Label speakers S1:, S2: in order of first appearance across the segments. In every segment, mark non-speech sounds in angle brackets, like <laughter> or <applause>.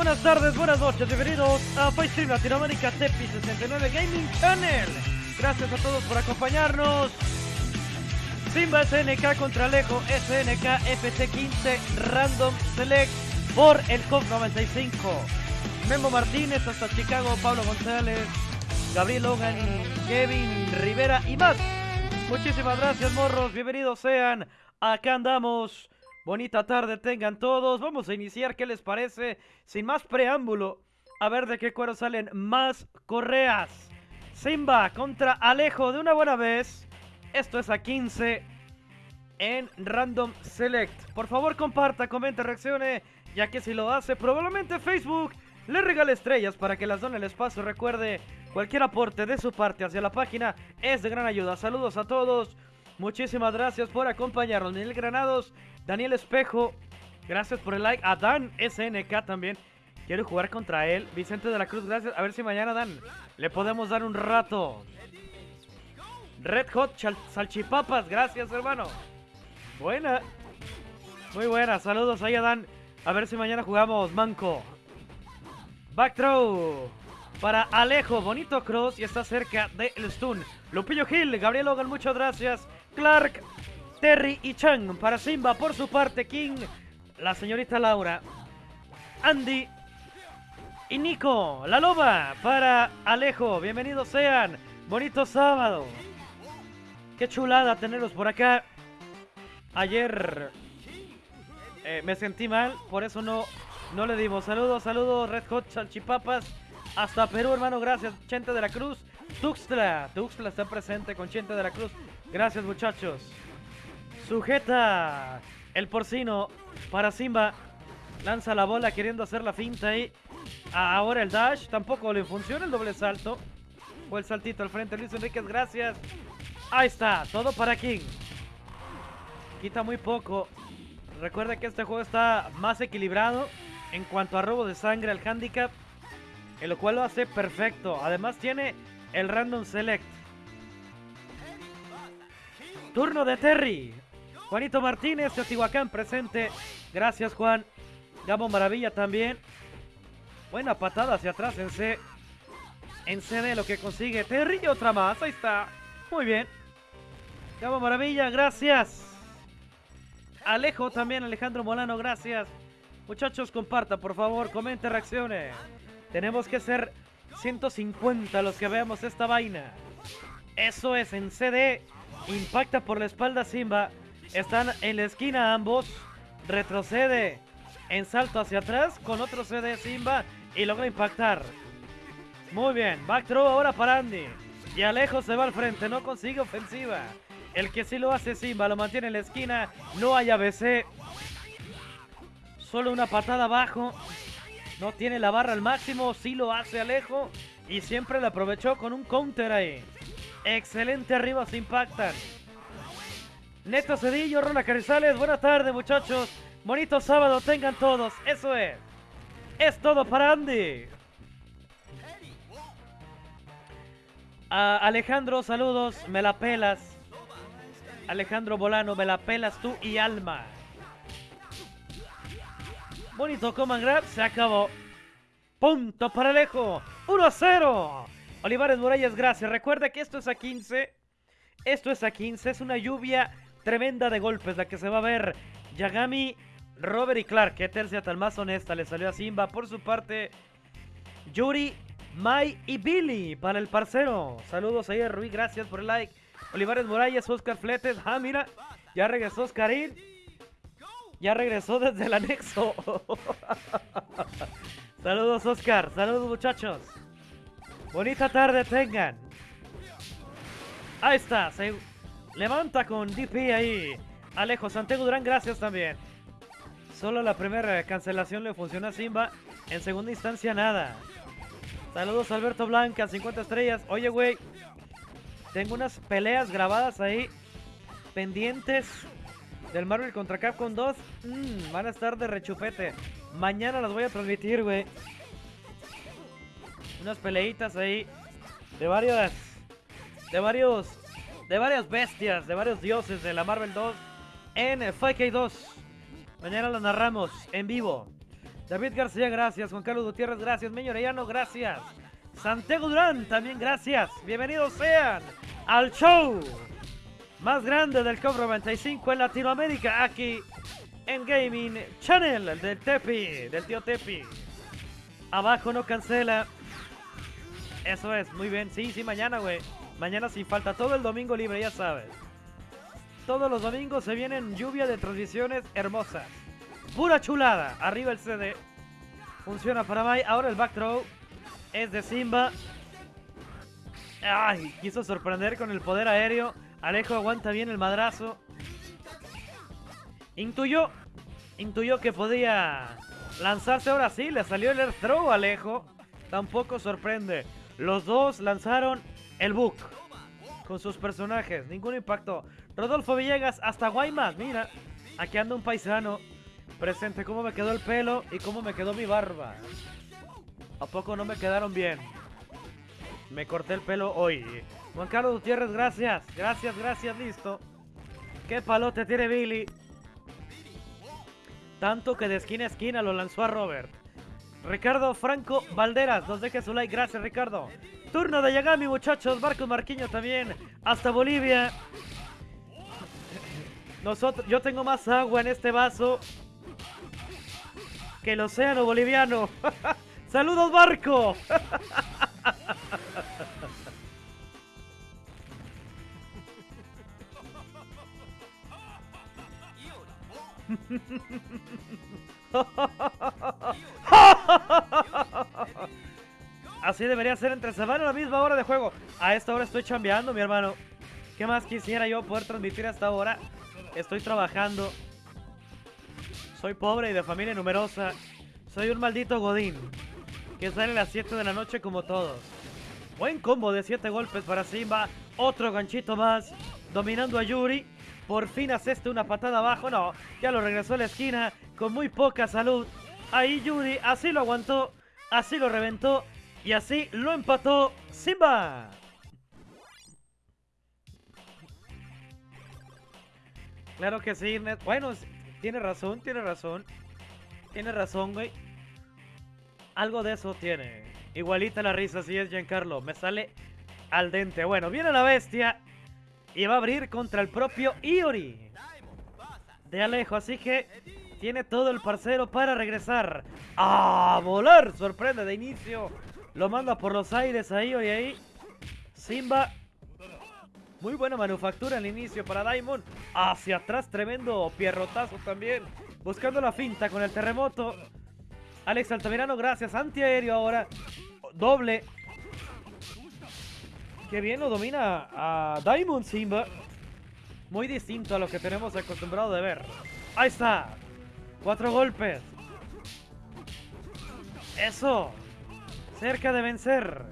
S1: Buenas tardes, buenas noches, bienvenidos a FaceStream Latinoamérica Tepi 69 Gaming Channel. Gracias a todos por acompañarnos. Simba SNK contra Alejo SNK FT15 Random Select por el COP 95. Memo Martínez hasta Chicago, Pablo González, Gabriel Logan, Kevin Rivera y más. Muchísimas gracias, morros. Bienvenidos sean. Acá andamos. Bonita tarde tengan todos. Vamos a iniciar. ¿Qué les parece? Sin más preámbulo. A ver de qué cuero salen más correas. Simba contra Alejo de una buena vez. Esto es a 15 en Random Select. Por favor, comparta, comente, reaccione. Ya que si lo hace, probablemente Facebook le regale estrellas para que las done el espacio. Recuerde, cualquier aporte de su parte hacia la página es de gran ayuda. Saludos a todos. Muchísimas gracias por acompañarnos. Daniel Granados, Daniel Espejo, gracias por el like. A Dan SNK también. Quiero jugar contra él. Vicente de la Cruz, gracias. A ver si mañana, Dan, le podemos dar un rato. Red Hot Salchipapas, gracias, hermano. Buena. Muy buena. Saludos ahí Dan. A ver si mañana jugamos Manco. Back throw. Para Alejo. Bonito cross y está cerca del stun. Lupillo Gil. Gabriel Logan, muchas gracias. Clark, Terry y Chang para Simba. Por su parte, King, la señorita Laura, Andy y Nico, la loba para Alejo. Bienvenidos sean. Bonito sábado. Qué chulada tenerlos por acá. Ayer eh, me sentí mal, por eso no, no le dimos. Saludos, saludos, Red Hot Salchipapas. Hasta Perú, hermano, gracias. Chente de la Cruz. Tuxtla. Tuxtla está presente con Chente de la Cruz. Gracias, muchachos. Sujeta el porcino para Simba. Lanza la bola queriendo hacer la finta ahí. Ahora el dash. Tampoco le funciona el doble salto. O el saltito al frente. Luis Enríquez, gracias. Ahí está. Todo para King. Quita muy poco. Recuerda que este juego está más equilibrado en cuanto a robo de sangre al handicap. En lo cual lo hace perfecto. Además tiene el random select. Turno de Terry. Juanito Martínez, Teotihuacán presente. Gracias, Juan. Gabo Maravilla también. Buena patada hacia atrás en C. En CD lo que consigue Terry y otra más. Ahí está. Muy bien. Gabo Maravilla, gracias. Alejo también, Alejandro Molano, gracias. Muchachos, comparta, por favor, comente, reaccione. Tenemos que ser 150 los que veamos esta vaina. Eso es en CD. Impacta por la espalda Simba. Están en la esquina ambos. Retrocede en salto hacia atrás con otro CD Simba y logra impactar. Muy bien, back throw ahora para Andy. Y Alejo se va al frente, no consigue ofensiva. El que sí lo hace Simba, lo mantiene en la esquina. No hay ABC. Solo una patada abajo. No tiene la barra al máximo, sí lo hace Alejo. Y siempre la aprovechó con un counter ahí. Excelente arriba, se impactan. Neto Cedillo, Ronald Carizales, buenas tardes muchachos. Bonito sábado tengan todos, eso es. Es todo para Andy. Alejandro, saludos, me la pelas. Alejandro Bolano, me la pelas tú y Alma. Bonito command grab, se acabó. Punto para Alejo. 1 a 0. Olivares Murallas, gracias. Recuerda que esto es a 15. Esto es a 15. Es una lluvia tremenda de golpes la que se va a ver. Yagami, Robert y Clark. Que tercia tal más honesta le salió a Simba. Por su parte, Yuri, Mai y Billy para el parcero. Saludos ahí a Rui, gracias por el like. Olivares Murallas, Oscar Fletes. Ah, mira, ya regresó Oscarín. Ya regresó desde el anexo. <laughs> Saludos, Oscar. Saludos, muchachos. Bonita tarde tengan. Ahí está. Se levanta con DP ahí. Alejo Santiago Durán, gracias también. Solo la primera cancelación le funciona a Simba. En segunda instancia, nada. Saludos Alberto Blanca, 50 estrellas. Oye, güey. Tengo unas peleas grabadas ahí. Pendientes del Marvel contra Capcom 2. Mm, van a estar de rechupete. Mañana las voy a transmitir, güey. Unas peleitas ahí. De varias. De varios. De varias bestias. De varios dioses de la Marvel 2. En 5K2. Mañana las narramos en vivo. David García, gracias. Juan Carlos Gutiérrez, gracias. Meño Orellano, gracias. Santiago Durán, también gracias. Bienvenidos sean al show más grande del Cobro 95 en Latinoamérica, aquí en Gaming Channel del Tepi, del tío Tepi. Abajo no cancela. Eso es, muy bien. Sí, sí, mañana, güey. Mañana sin falta. Todo el domingo libre, ya sabes. Todos los domingos se vienen lluvia de transmisiones hermosas. Pura chulada. Arriba el CD. Funciona para Mai. Ahora el back throw es de Simba. Ay, quiso sorprender con el poder aéreo. Alejo aguanta bien el madrazo. Intuyó. Intuyó que podía lanzarse ahora sí. Le salió el air throw Alejo. Tampoco sorprende. Los dos lanzaron el book. Con sus personajes. Ningún impacto. Rodolfo Villegas hasta Guaymas. Mira. Aquí anda un paisano. Presente cómo me quedó el pelo y cómo me quedó mi barba. ¿A poco no me quedaron bien? Me corté el pelo hoy. Juan Carlos Gutiérrez, gracias. Gracias, gracias, listo. Qué palote tiene Billy. Tanto que de esquina a esquina lo lanzó a Robert. Ricardo Franco Valderas, nos deje su like. Gracias, Ricardo. Turno de Yagami, muchachos. Marcos Marquiño también. Hasta Bolivia. Nosotros, yo tengo más agua en este vaso que el océano boliviano. <laughs> ¡Saludos, Marco! <laughs> <laughs> <laughs> Así debería ser entre semana a la misma hora de juego. A esta hora estoy chambeando, mi hermano. ¿Qué más quisiera yo poder transmitir a esta hora? Estoy trabajando. Soy pobre y de familia numerosa. Soy un maldito godín. Que sale a las 7 de la noche como todos. Buen combo de 7 golpes para Simba. Otro ganchito más. Dominando a Yuri. Por fin este una patada abajo. No, ya lo regresó a la esquina con muy poca salud. Ahí Yuri así lo aguantó, así lo reventó y así lo empató Simba. Claro que sí, bueno, tiene razón, tiene razón. Tiene razón, güey. Algo de eso tiene. Igualita la risa, si es Giancarlo. Me sale al dente. Bueno, viene la bestia. Y va a abrir contra el propio Iori. De Alejo, así que tiene todo el parcero para regresar. ¡A volar! Sorprende de inicio. Lo manda por los aires a Iori ahí. Simba. Muy buena manufactura al inicio para Diamond. Hacia atrás, tremendo pierrotazo también. Buscando la finta con el terremoto. Alex Altamirano, gracias. Antiaéreo ahora. Doble. Qué bien lo domina a Diamond Simba. Muy distinto a lo que tenemos acostumbrado de ver. Ahí está. Cuatro golpes. Eso. Cerca de vencer.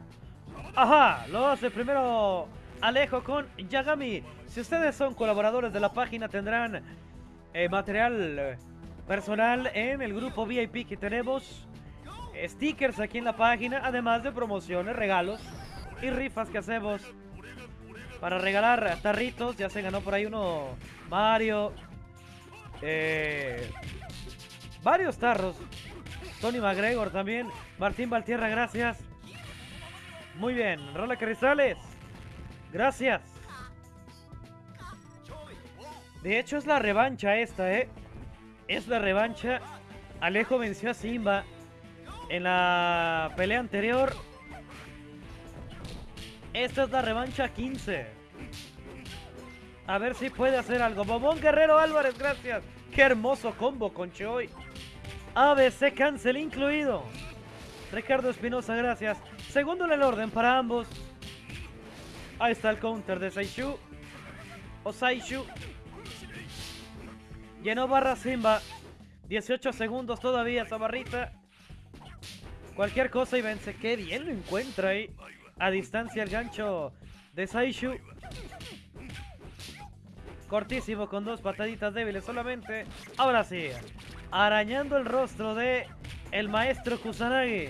S1: Ajá. Lo hace primero Alejo con Yagami. Si ustedes son colaboradores de la página tendrán eh, material personal en el grupo VIP que tenemos. Stickers aquí en la página. Además de promociones, regalos y rifas que hacemos para regalar tarritos. Ya se ganó por ahí uno Mario. Eh, varios tarros. Tony McGregor también. Martín Valtierra, gracias. Muy bien. Rola Cristales. Gracias. De hecho es la revancha esta, ¿eh? Es la revancha. Alejo venció a Simba en la pelea anterior esta es la revancha 15. A ver si puede hacer algo. Bobón Guerrero Álvarez, gracias. Qué hermoso combo con Choi. ABC cancel incluido. Ricardo Espinosa, gracias. Segundo en el orden para ambos. Ahí está el counter de Saishu. O Saishu. Llenó barra Simba. 18 segundos todavía esa barrita. Cualquier cosa y vence. Qué bien lo encuentra ahí a distancia el gancho de Saishu. Cortísimo con dos pataditas débiles solamente. Ahora sí, arañando el rostro de el maestro Kusanagi.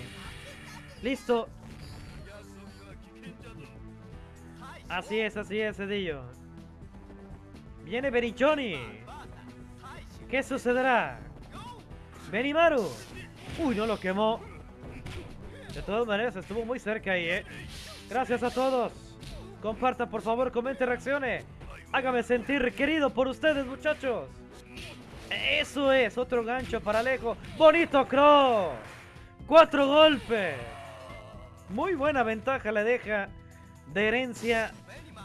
S1: Listo. Así es, así es, Cedillo. Viene Berichoni. ¿Qué sucederá? Benimaru. Uy, no lo quemó. De todas maneras, estuvo muy cerca ahí, ¿eh? Gracias a todos. Comparta, por favor, comente, reaccione. Hágame sentir querido por ustedes, muchachos. Eso es, otro gancho para Alejo. Bonito cross. Cuatro golpes. Muy buena ventaja le deja de herencia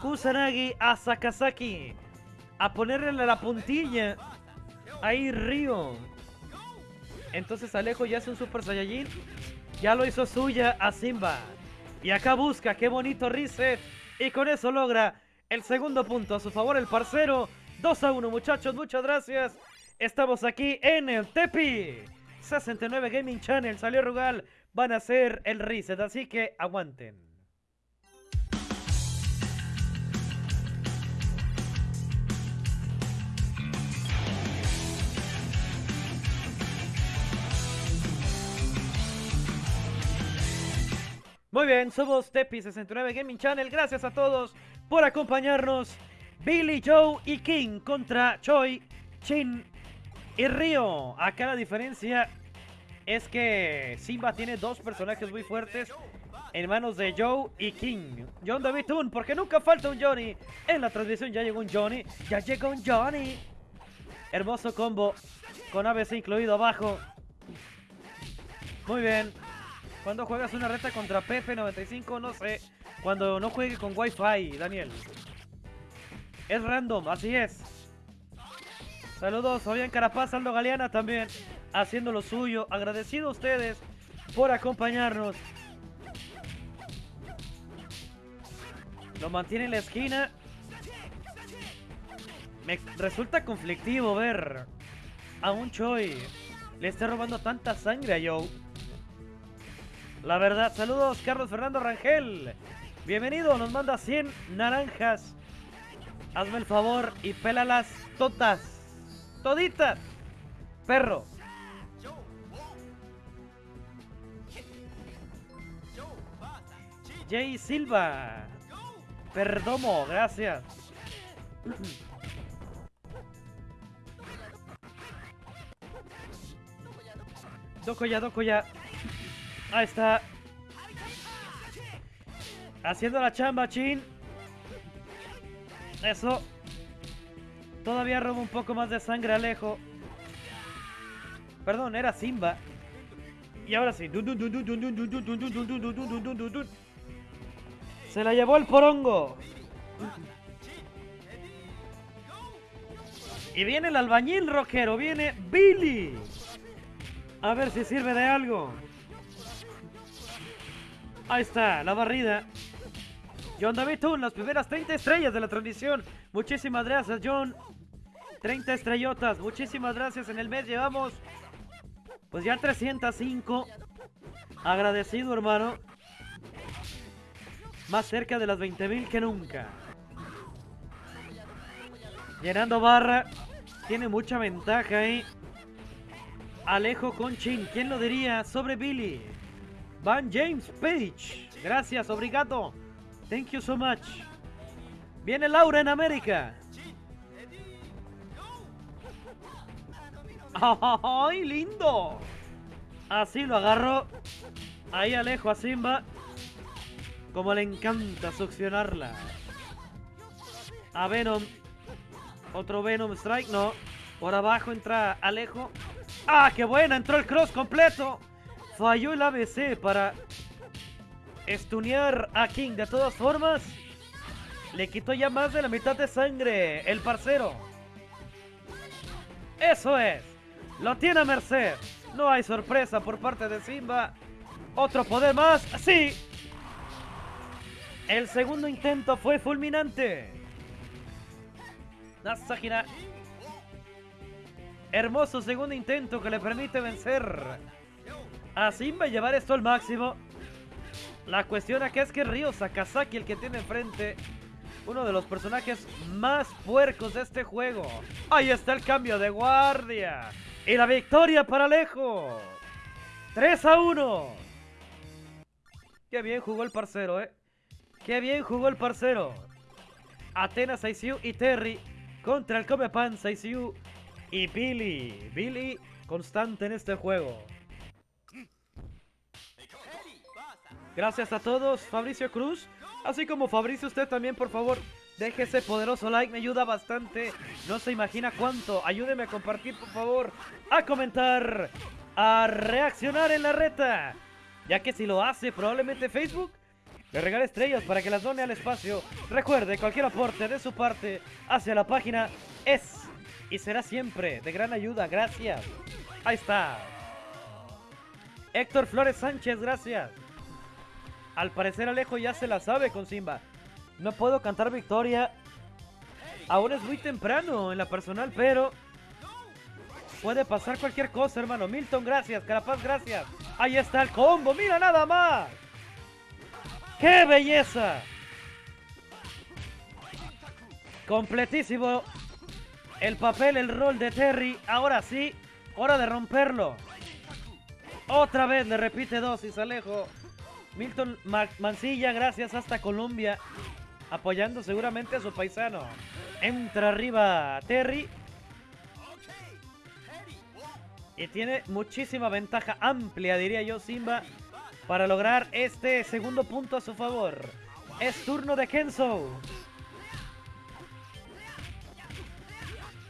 S1: Kusanagi a Sakazaki. A ponerle la puntilla. Ahí Río. Entonces Alejo ya es un Super Saiyajin. Ya lo hizo suya a Simba. Y acá busca, qué bonito reset. Y con eso logra el segundo punto a su favor el parcero. 2 a 1 muchachos, muchas gracias. Estamos aquí en el Tepi. 69 Gaming Channel, salió Rugal. Van a hacer el reset, así que aguanten. Muy bien, somos Tepi69 Gaming Channel. Gracias a todos por acompañarnos. Billy, Joe y King contra Choi, Chin y Río. Acá la diferencia es que Simba tiene dos personajes muy fuertes en manos de Joe y King. John David Toon, porque nunca falta un Johnny. En la transmisión ya llegó un Johnny. Ya llegó un Johnny. Hermoso combo con ABC incluido abajo. Muy bien. Cuando juegas una reta contra PP95, no sé. Cuando no juegue con Wi-Fi, Daniel. Es random, así es. Saludos, Fabián Carapaz, Aldo Galeana también, haciendo lo suyo. Agradecido a ustedes por acompañarnos. Lo mantiene en la esquina. Me resulta conflictivo ver a un Choi le esté robando tanta sangre a Joe. La verdad, saludos Carlos Fernando Rangel. Bienvenido, nos manda 100 naranjas. Hazme el favor y pélalas todas. Toditas. Perro. Jay Silva. Perdomo, gracias. Doko ya, Doko ya. Ahí está. Haciendo la chamba, Chin. Eso. Todavía roba un poco más de sangre Alejo. Perdón, era Simba. Y ahora sí. Se la llevó el porongo. Y viene el albañil rockero. Viene Billy. A ver si sirve de algo. Ahí está, la barrida. John David Toon, las primeras 30 estrellas de la transmisión. Muchísimas gracias, John. 30 estrellotas. Muchísimas gracias. En el mes llevamos, pues ya 305. Agradecido, hermano. Más cerca de las 20.000 que nunca. Llenando barra. Tiene mucha ventaja ahí. Alejo con Chin. ¿Quién lo diría sobre Billy? Van James Page. Gracias, obrigado. Thank you so much. Viene Laura en América. <laughs> ¡Ay, lindo! Así lo agarró. Ahí alejo a Simba. Como le encanta succionarla. A Venom. Otro Venom Strike, no. Por abajo entra Alejo. ¡Ah, qué buena! Entró el cross completo. Falló el ABC para estunear a King. De todas formas, le quitó ya más de la mitad de sangre el parcero. Eso es. Lo tiene merced. No hay sorpresa por parte de Simba. Otro poder más. Sí. El segundo intento fue fulminante. Nasahira. Hermoso segundo intento que le permite vencer a Simba y llevar esto al máximo. La cuestión aquí es que Ryo Sakazaki, el que tiene enfrente, uno de los personajes más puercos de este juego. Ahí está el cambio de guardia. Y la victoria para Alejo. 3 a 1. Qué bien jugó el parcero, eh. Qué bien jugó el parcero. Atenas ICU y Terry contra el Comepan ICU y Billy. Billy constante en este juego. Gracias a todos, Fabricio Cruz. Así como Fabricio, usted también, por favor, deje ese poderoso like, me ayuda bastante. No se imagina cuánto. Ayúdeme a compartir, por favor, a comentar, a reaccionar en la reta. Ya que si lo hace, probablemente Facebook le regale estrellas para que las done al espacio. Recuerde, cualquier aporte de su parte hacia la página es y será siempre de gran ayuda. Gracias. Ahí está. Héctor Flores Sánchez, gracias. Al parecer Alejo ya se la sabe con Simba. No puedo cantar victoria. Aún es muy temprano en la personal, pero... Puede pasar cualquier cosa, hermano. Milton, gracias. Carapaz, gracias. Ahí está el combo. Mira nada más. ¡Qué belleza! Completísimo. El papel, el rol de Terry. Ahora sí. Hora de romperlo. Otra vez le repite dosis, Alejo. Milton Mancilla, gracias hasta Colombia. Apoyando seguramente a su paisano. Entra arriba Terry. Y tiene muchísima ventaja amplia, diría yo, Simba, para lograr este segundo punto a su favor. Es turno de Kenzo.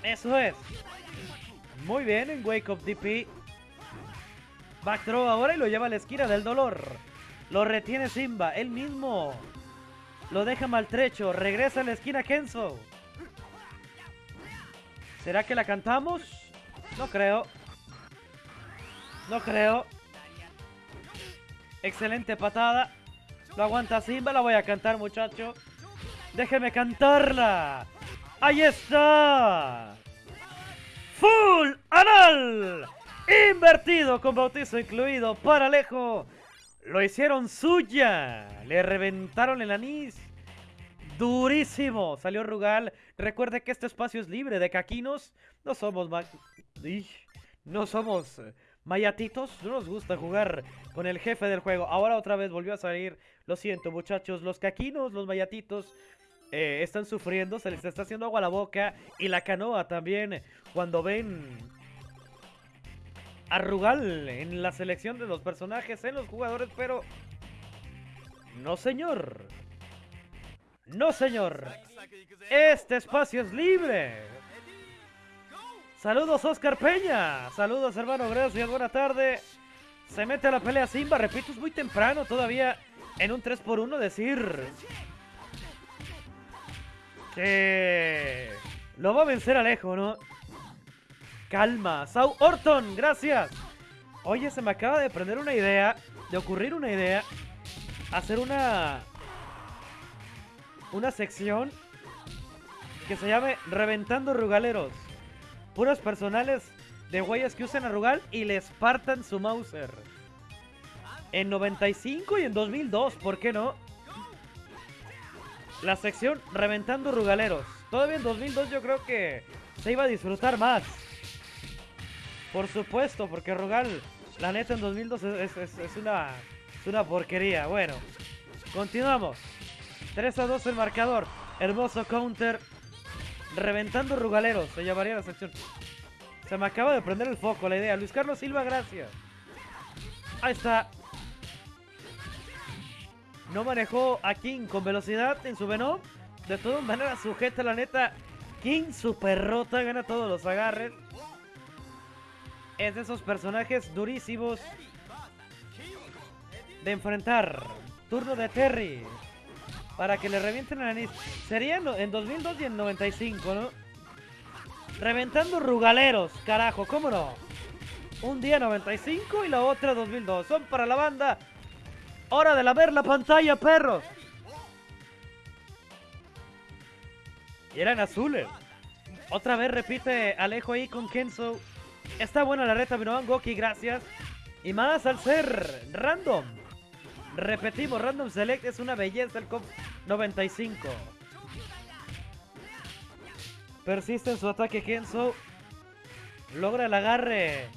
S1: Eso es. Muy bien en Wake Up DP. Back ahora y lo lleva a la esquina del dolor. Lo retiene Simba, él mismo. Lo deja maltrecho. Regresa a la esquina Kenzo. ¿Será que la cantamos? No creo. No creo. Excelente patada. Lo aguanta Simba. La voy a cantar, muchacho. Déjeme cantarla. ¡Ahí está! ¡Full anal! Invertido con bautizo incluido para Alejo. Lo hicieron suya. Le reventaron el anís. Durísimo. Salió Rugal. Recuerde que este espacio es libre de caquinos. No somos... No somos eh, mayatitos. No nos gusta jugar con el jefe del juego. Ahora otra vez volvió a salir. Lo siento muchachos. Los caquinos, los mayatitos... Eh, están sufriendo, se les está haciendo agua a la boca y la canoa también cuando ven a Rugal en la selección de los personajes, en los jugadores, pero... No, señor. No, señor. Este espacio es libre. Saludos, Oscar Peña. Saludos, hermano. Gracias. Buena tarde. Se mete a la pelea Simba. Repito, es muy temprano todavía en un 3x1 decir que lo va a vencer Alejo, ¿no? Calma. Sau Orton, gracias. Oye, se me acaba de prender una idea, de ocurrir una idea. Hacer una... Una sección que se llame Reventando Rugaleros. Puros personales de güeyes que usen a Rugal y les partan su Mauser. En 95 y en 2002, ¿por qué no? La sección Reventando Rugaleros. Todavía en 2002 yo creo que se iba a disfrutar más. Por supuesto, porque Rugal, la neta en 2002 es, una, una porquería. Bueno, continuamos. 3 a 2 el marcador. Hermoso counter. Reventando Rugaleros, se llamaría la sección. Se me acaba de prender el foco la idea. Luis Carlos Silva, gracias. Ahí está. No manejó a King con velocidad en su Venom. De todas maneras, sujeta la neta. King super rota, gana todos los agarres es de esos personajes durísimos de enfrentar. Turno de Terry. Para que le revienten el anís. Sería en 2002 y en 95, ¿no? Reventando rugaleros, carajo, ¿cómo no? Un día 95 y la otra 2002. Son para la banda. Hora de la ver la pantalla, perros. Y eran azules. Otra vez repite Alejo ahí con Kenzo. Está buena la reta, Minoan Goki, gracias. Y más al ser random. Repetimos, Random Select es una belleza el COP 95. Persiste en su ataque Kenzo. Logra el agarre.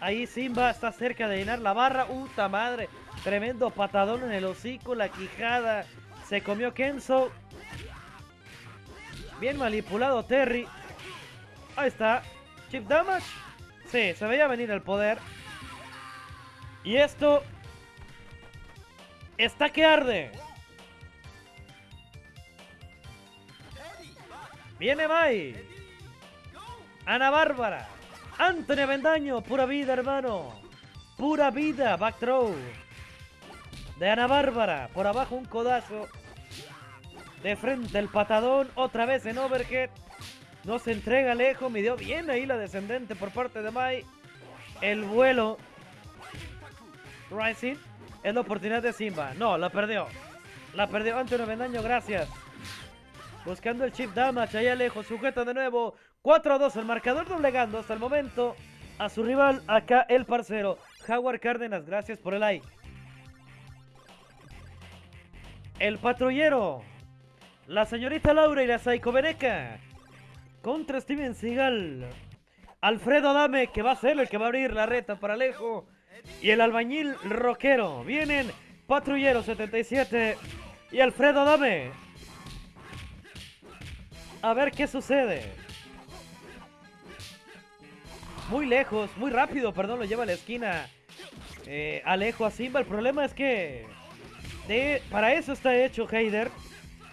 S1: Ahí Simba está cerca de llenar la barra. ¡Uta madre! Tremendo patadón en el hocico, la quijada. Se comió Kenzo. Bien manipulado Terry. Ahí está. Chip damage. Sí, se veía venir el poder. Y esto Está que arde. Viene Mai. Ana Bárbara. Anthony Bendaño. Pura vida, hermano. Pura vida. Back throw. De Ana Bárbara. Por abajo un codazo. De frente el patadón. Otra vez en overhead. No se entrega lejos. Midió bien ahí la descendente por parte de Mai. El vuelo. Rising. Es la oportunidad de Simba. No, la perdió. La perdió Antonio Bendaño, gracias. Buscando el chip damage allá lejos. Sujeta de nuevo. 4 a 2. El marcador doblegando hasta el momento a su rival. Acá el parcero. Howard Cárdenas, gracias por el like. El patrullero. La señorita Laura y la Saiko Beneca. Contra Steven Seagal. Alfredo Dame, que va a ser el que va a abrir la reta para Alejo. Y el albañil rockero. Vienen Patrullero 77 y Alfredo Dame. A ver qué sucede. Muy lejos, muy rápido, perdón, lo lleva a la esquina. Eh, Alejo a Simba. El problema es que de, para eso está hecho Heider.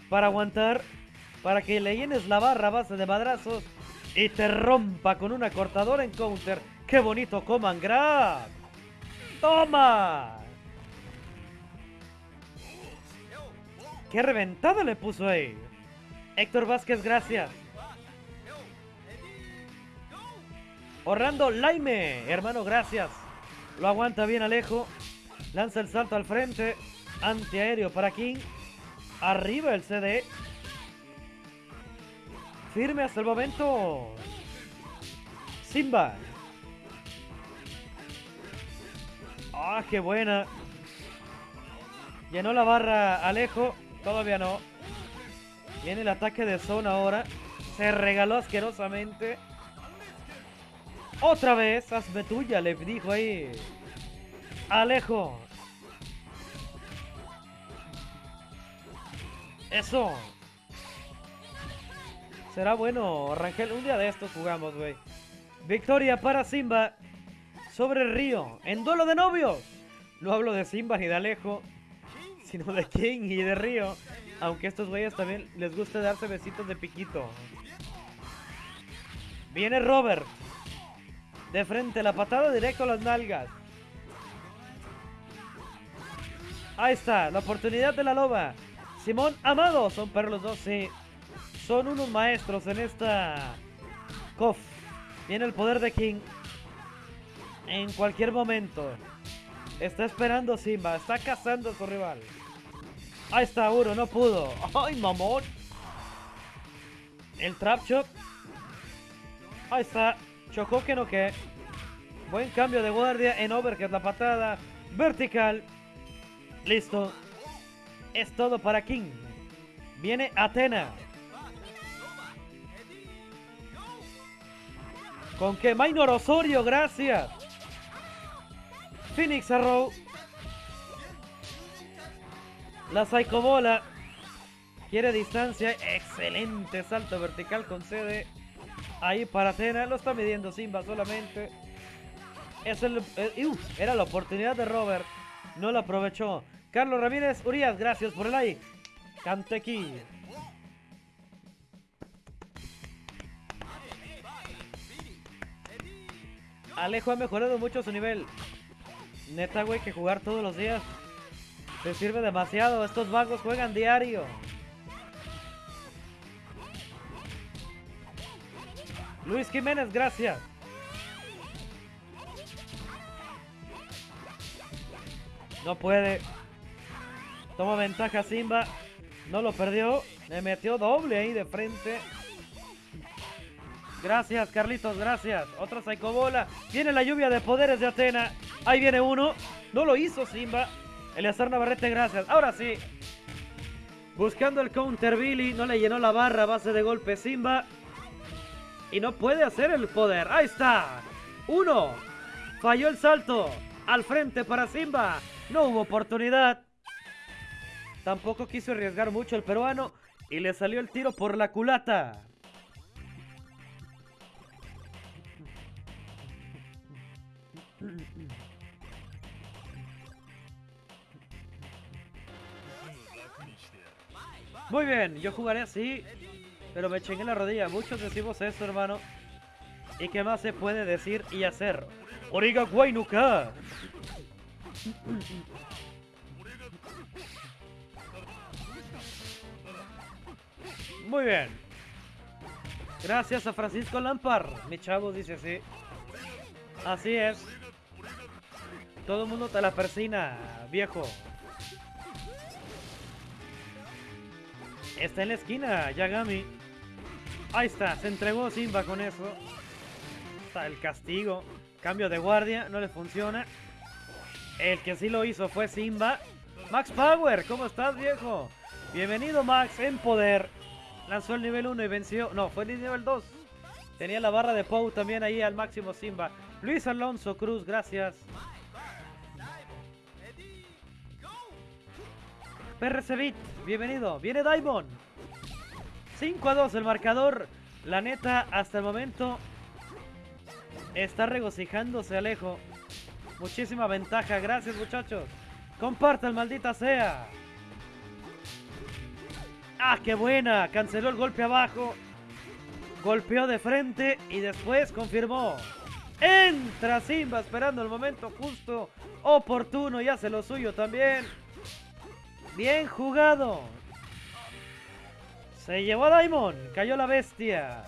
S1: Para aguantar. Para que le llenes la barra base de madrazos. Y te rompa con una cortadora en counter. ¡Qué bonito coman grab! ¡Toma! ¡Qué reventada le puso ahí! Héctor Vázquez, gracias. Orlando Laime, hermano, gracias. Lo aguanta bien Alejo. Lanza el salto al frente. Antiaéreo para King. Arriba el CD. Firme hasta el momento. Simba. Ah, qué buena. Llenó la barra Alejo. Todavía no. Viene el ataque de zona ahora. Se regaló asquerosamente. Otra vez, hazme tuya, le dijo ahí. Alejo. Eso. Será bueno, Rangel. Un día de estos jugamos, güey. Victoria para Simba sobre río. En duelo de novios. No hablo de Simba ni de Alejo, sino de King y de Río. Aunque estos güeyes también les gusta darse besitos de piquito. Viene Robert. De frente, la patada directo a las nalgas. Ahí está, la oportunidad de la loba. Simón Amado, son para los dos, sí. Son unos maestros en esta COF. Viene el poder de King. En cualquier momento. Está esperando Simba, está cazando a su rival. Ahí está uno, no pudo. <laughs> ¡Ay, mamón! El trap chop. Ahí está. Chocó que no que. Buen cambio de guardia en overhead, la patada vertical. Listo. Es todo para King. Viene Atena. Con que Minor Osorio, gracias. Phoenix Arrow. La Psycho Bola. Quiere distancia. Excelente salto vertical concede. Ahí para Atena. Lo está midiendo Simba solamente. Es el, eh, era la oportunidad de Robert. No la aprovechó. Carlos Ramírez Urias, gracias por el like. Cantequi. Alejo ha mejorado mucho su nivel. Neta, güey, que jugar todos los días te sirve demasiado. Estos vagos juegan diario. Luis Jiménez, gracias. No puede. Toma ventaja Simba. No lo perdió. Le metió doble ahí de frente. Gracias, Carlitos, gracias. Otra bola. Viene la lluvia de poderes de Atena. Ahí viene uno. No lo hizo Simba. Eleazar Navarrete, gracias. Ahora sí. Buscando el counter Billy. No le llenó la barra a base de golpe Simba. Y no puede hacer el poder. Ahí está. Uno. Falló el salto. Al frente para Simba. No hubo oportunidad. Tampoco quiso arriesgar mucho el peruano. Y le salió el tiro por la culata. Muy bien, yo jugaré así, pero me chingué la rodilla. Muchos decimos eso, hermano. ¿Y qué más se puede decir y hacer? Origa Guaynuka. Muy bien. Gracias a Francisco Lampar. Mi chavo dice así. Así es. Todo el mundo te la persina, viejo. Está en la esquina, Yagami. Ahí está, se entregó Simba con eso. Está el castigo. Cambio de guardia, no le funciona. El que sí lo hizo fue Simba. Max Power, ¿cómo estás, viejo? Bienvenido, Max, en poder. Lanzó el nivel 1 y venció. No, fue el nivel 2. Tenía la barra de Pou también ahí al máximo Simba. Luis Alonso Cruz, gracias. PRC bienvenido. Viene Diamond. 5 a 2 el marcador. La neta, hasta el momento está regocijándose Alejo. Muchísima ventaja. Gracias, muchachos. Compartan, maldita sea. ¡Ah, qué buena! Canceló el golpe abajo. Golpeó de frente y después confirmó. Entra Simba esperando el momento justo, oportuno y hace lo suyo también. Bien jugado. Se llevó a Daimon. Cayó la bestia.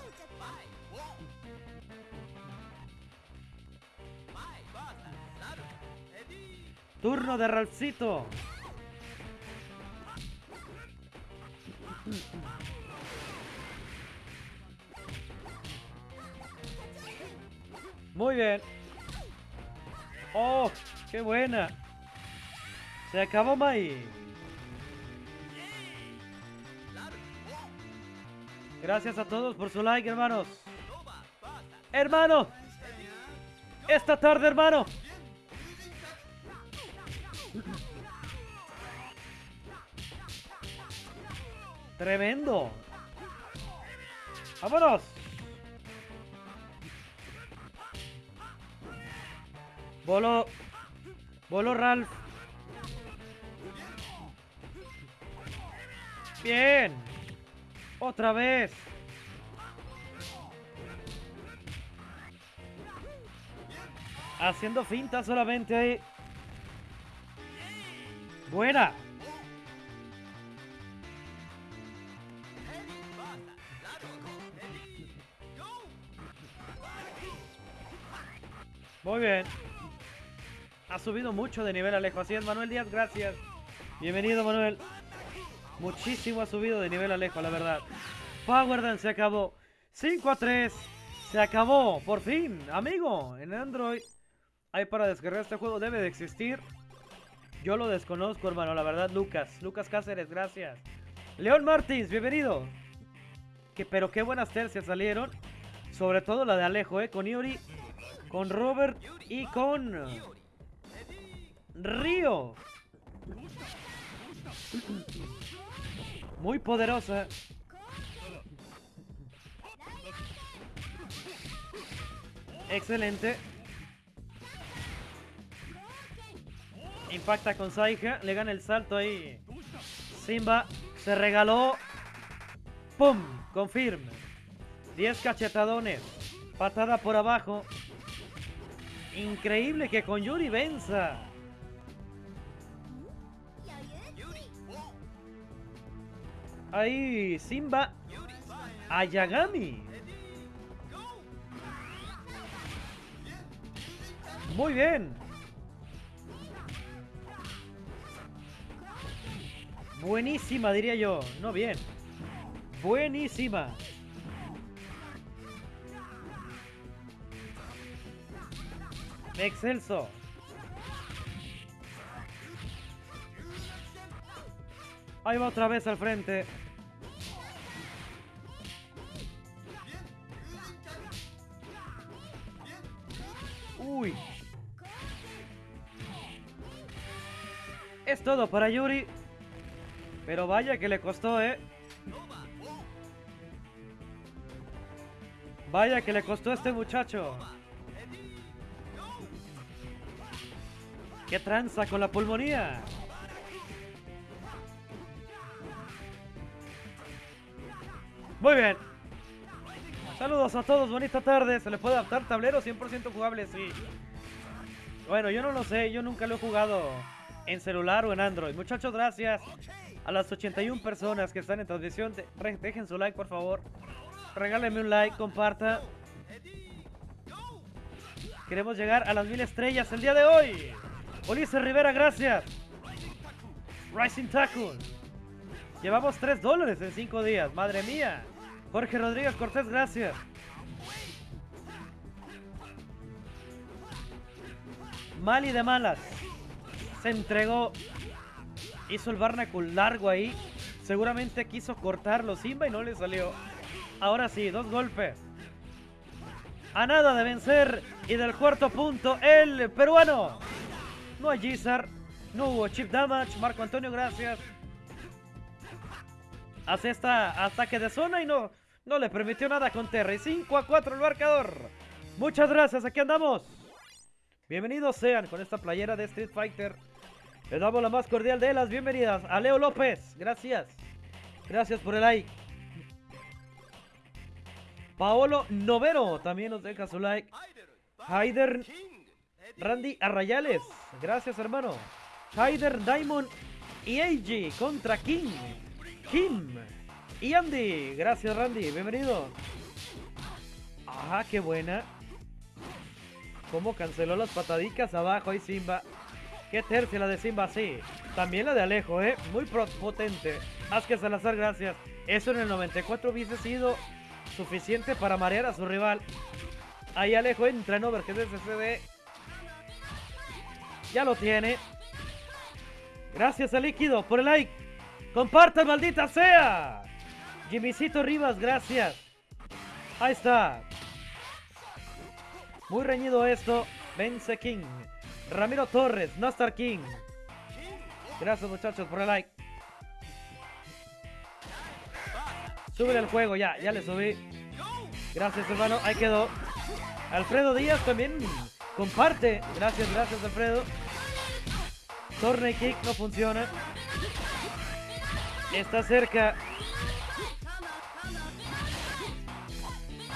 S1: Turno de Ralcito. Muy bien. ¡Oh! ¡Qué buena! Se acabó Mai. Gracias a todos por su like, hermanos. ¡Hermano! Esta tarde, hermano. Tremendo. ¡Vámonos! Bolo. Bolo Ralph. Bien. Otra vez. Haciendo finta solamente ahí. Buena. Muy bien. Ha subido mucho de nivel Alejo. Así es, Manuel Díaz, gracias. Bienvenido, Manuel. Muchísimo ha subido de nivel Alejo, la verdad. Power se acabó. 5 a 3. Se acabó, por fin. Amigo, en Android hay para descargar este juego. Debe de existir. Yo lo desconozco, hermano, la verdad, Lucas. Lucas Cáceres, gracias. León Martins, bienvenido. Que, pero qué buenas tercias salieron. Sobre todo la de Alejo, ¿eh? Con Iori con Robert y con Río. Muy poderosa. Excelente. Impacta con Saija. Le gana el salto ahí. Simba se regaló. ¡Pum! Confirme. 10 cachetadones. Patada por abajo. Increíble que con Yuri venza. Ahí Simba Ayagami. Muy bien. Buenísima, diría yo. No bien. Buenísima. Excelso. Ahí va otra vez al frente. Uy. Es todo para Yuri. Pero vaya que le costó, ¿eh? Vaya que le costó a este muchacho. ¿Qué tranza con la pulmonía? Muy bien. Saludos a todos, bonita tarde. ¿Se le puede adaptar tablero 100% jugable? Sí. Bueno, yo no lo sé, yo nunca lo he jugado en celular o en Android. Muchachos, gracias a las 81 personas que están en transmisión. Dejen su like, por favor. Regálenme un like, comparta. Queremos llegar a las mil estrellas el día de hoy. Ulises Rivera, gracias. Rising Tackle. Llevamos 3 dólares en 5 días. Madre mía. Jorge Rodríguez Cortés, gracias. Mali de malas. Se entregó. Hizo el Barnacle largo ahí. Seguramente quiso cortarlo Simba y no le salió. Ahora sí, dos golpes. A nada de vencer. Y del cuarto punto, el peruano. No hay Gizar. No hubo chip damage. Marco Antonio, gracias. Hace esta ataque de zona y no, no le permitió nada con Terry. 5 a 4 el marcador. Muchas gracias, aquí andamos. Bienvenidos sean con esta playera de Street Fighter. Les damos la más cordial de las bienvenidas a Leo López. Gracias. Gracias por el like. Paolo Novero también nos deja su like. Haider Randy Arrayales. Gracias, hermano. Haider Diamond y AG contra King. Kim y Andy. Gracias, Randy. Bienvenido. Ajá, qué buena. Cómo canceló las patadicas abajo ahí Simba. Qué tercia la de Simba, sí. También la de Alejo, ¿eh? Muy potente. Más que Salazar, gracias. Eso en el 94 hubiese sido suficiente para marear a su rival. Ahí Alejo entra en Overhead SSD. Ya lo tiene. Gracias a Líquido por el like. Compartan, maldita sea. Jimmycito Rivas, gracias. Ahí está. Muy reñido esto. Vence King. Ramiro Torres, Nastar King. Gracias muchachos por el like. Súbele el juego, ya, ya le subí. Gracias hermano, ahí quedó. Alfredo Díaz también comparte. Gracias, gracias Alfredo. Torney Kick no funciona. Está cerca.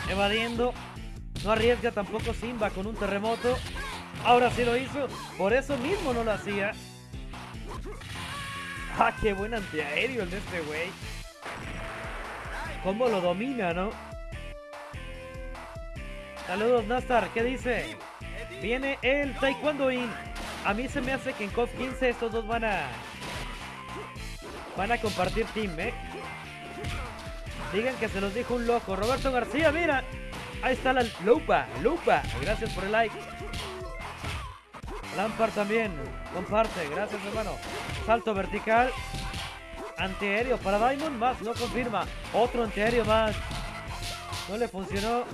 S1: Evadiendo. No arriesga tampoco Simba con un terremoto. Ahora sí lo hizo. Por eso mismo no lo hacía. Ah, qué buen antiaéreo el de este güey. Cómo lo domina, ¿no? Saludos, Nastar. ¿Qué dice? Viene el Taekwondo In. A mí se me hace que en COF 15 estos dos van a... Van a compartir team, ¿eh? Digan que se los dijo un loco. Roberto García, mira. Ahí está la lupa, lupa. Gracias por el like. Lampard también. Comparte. Gracias, hermano. Salto vertical. Antiaéreo para Diamond. Más. No confirma. Otro antiaéreo más. No le funcionó.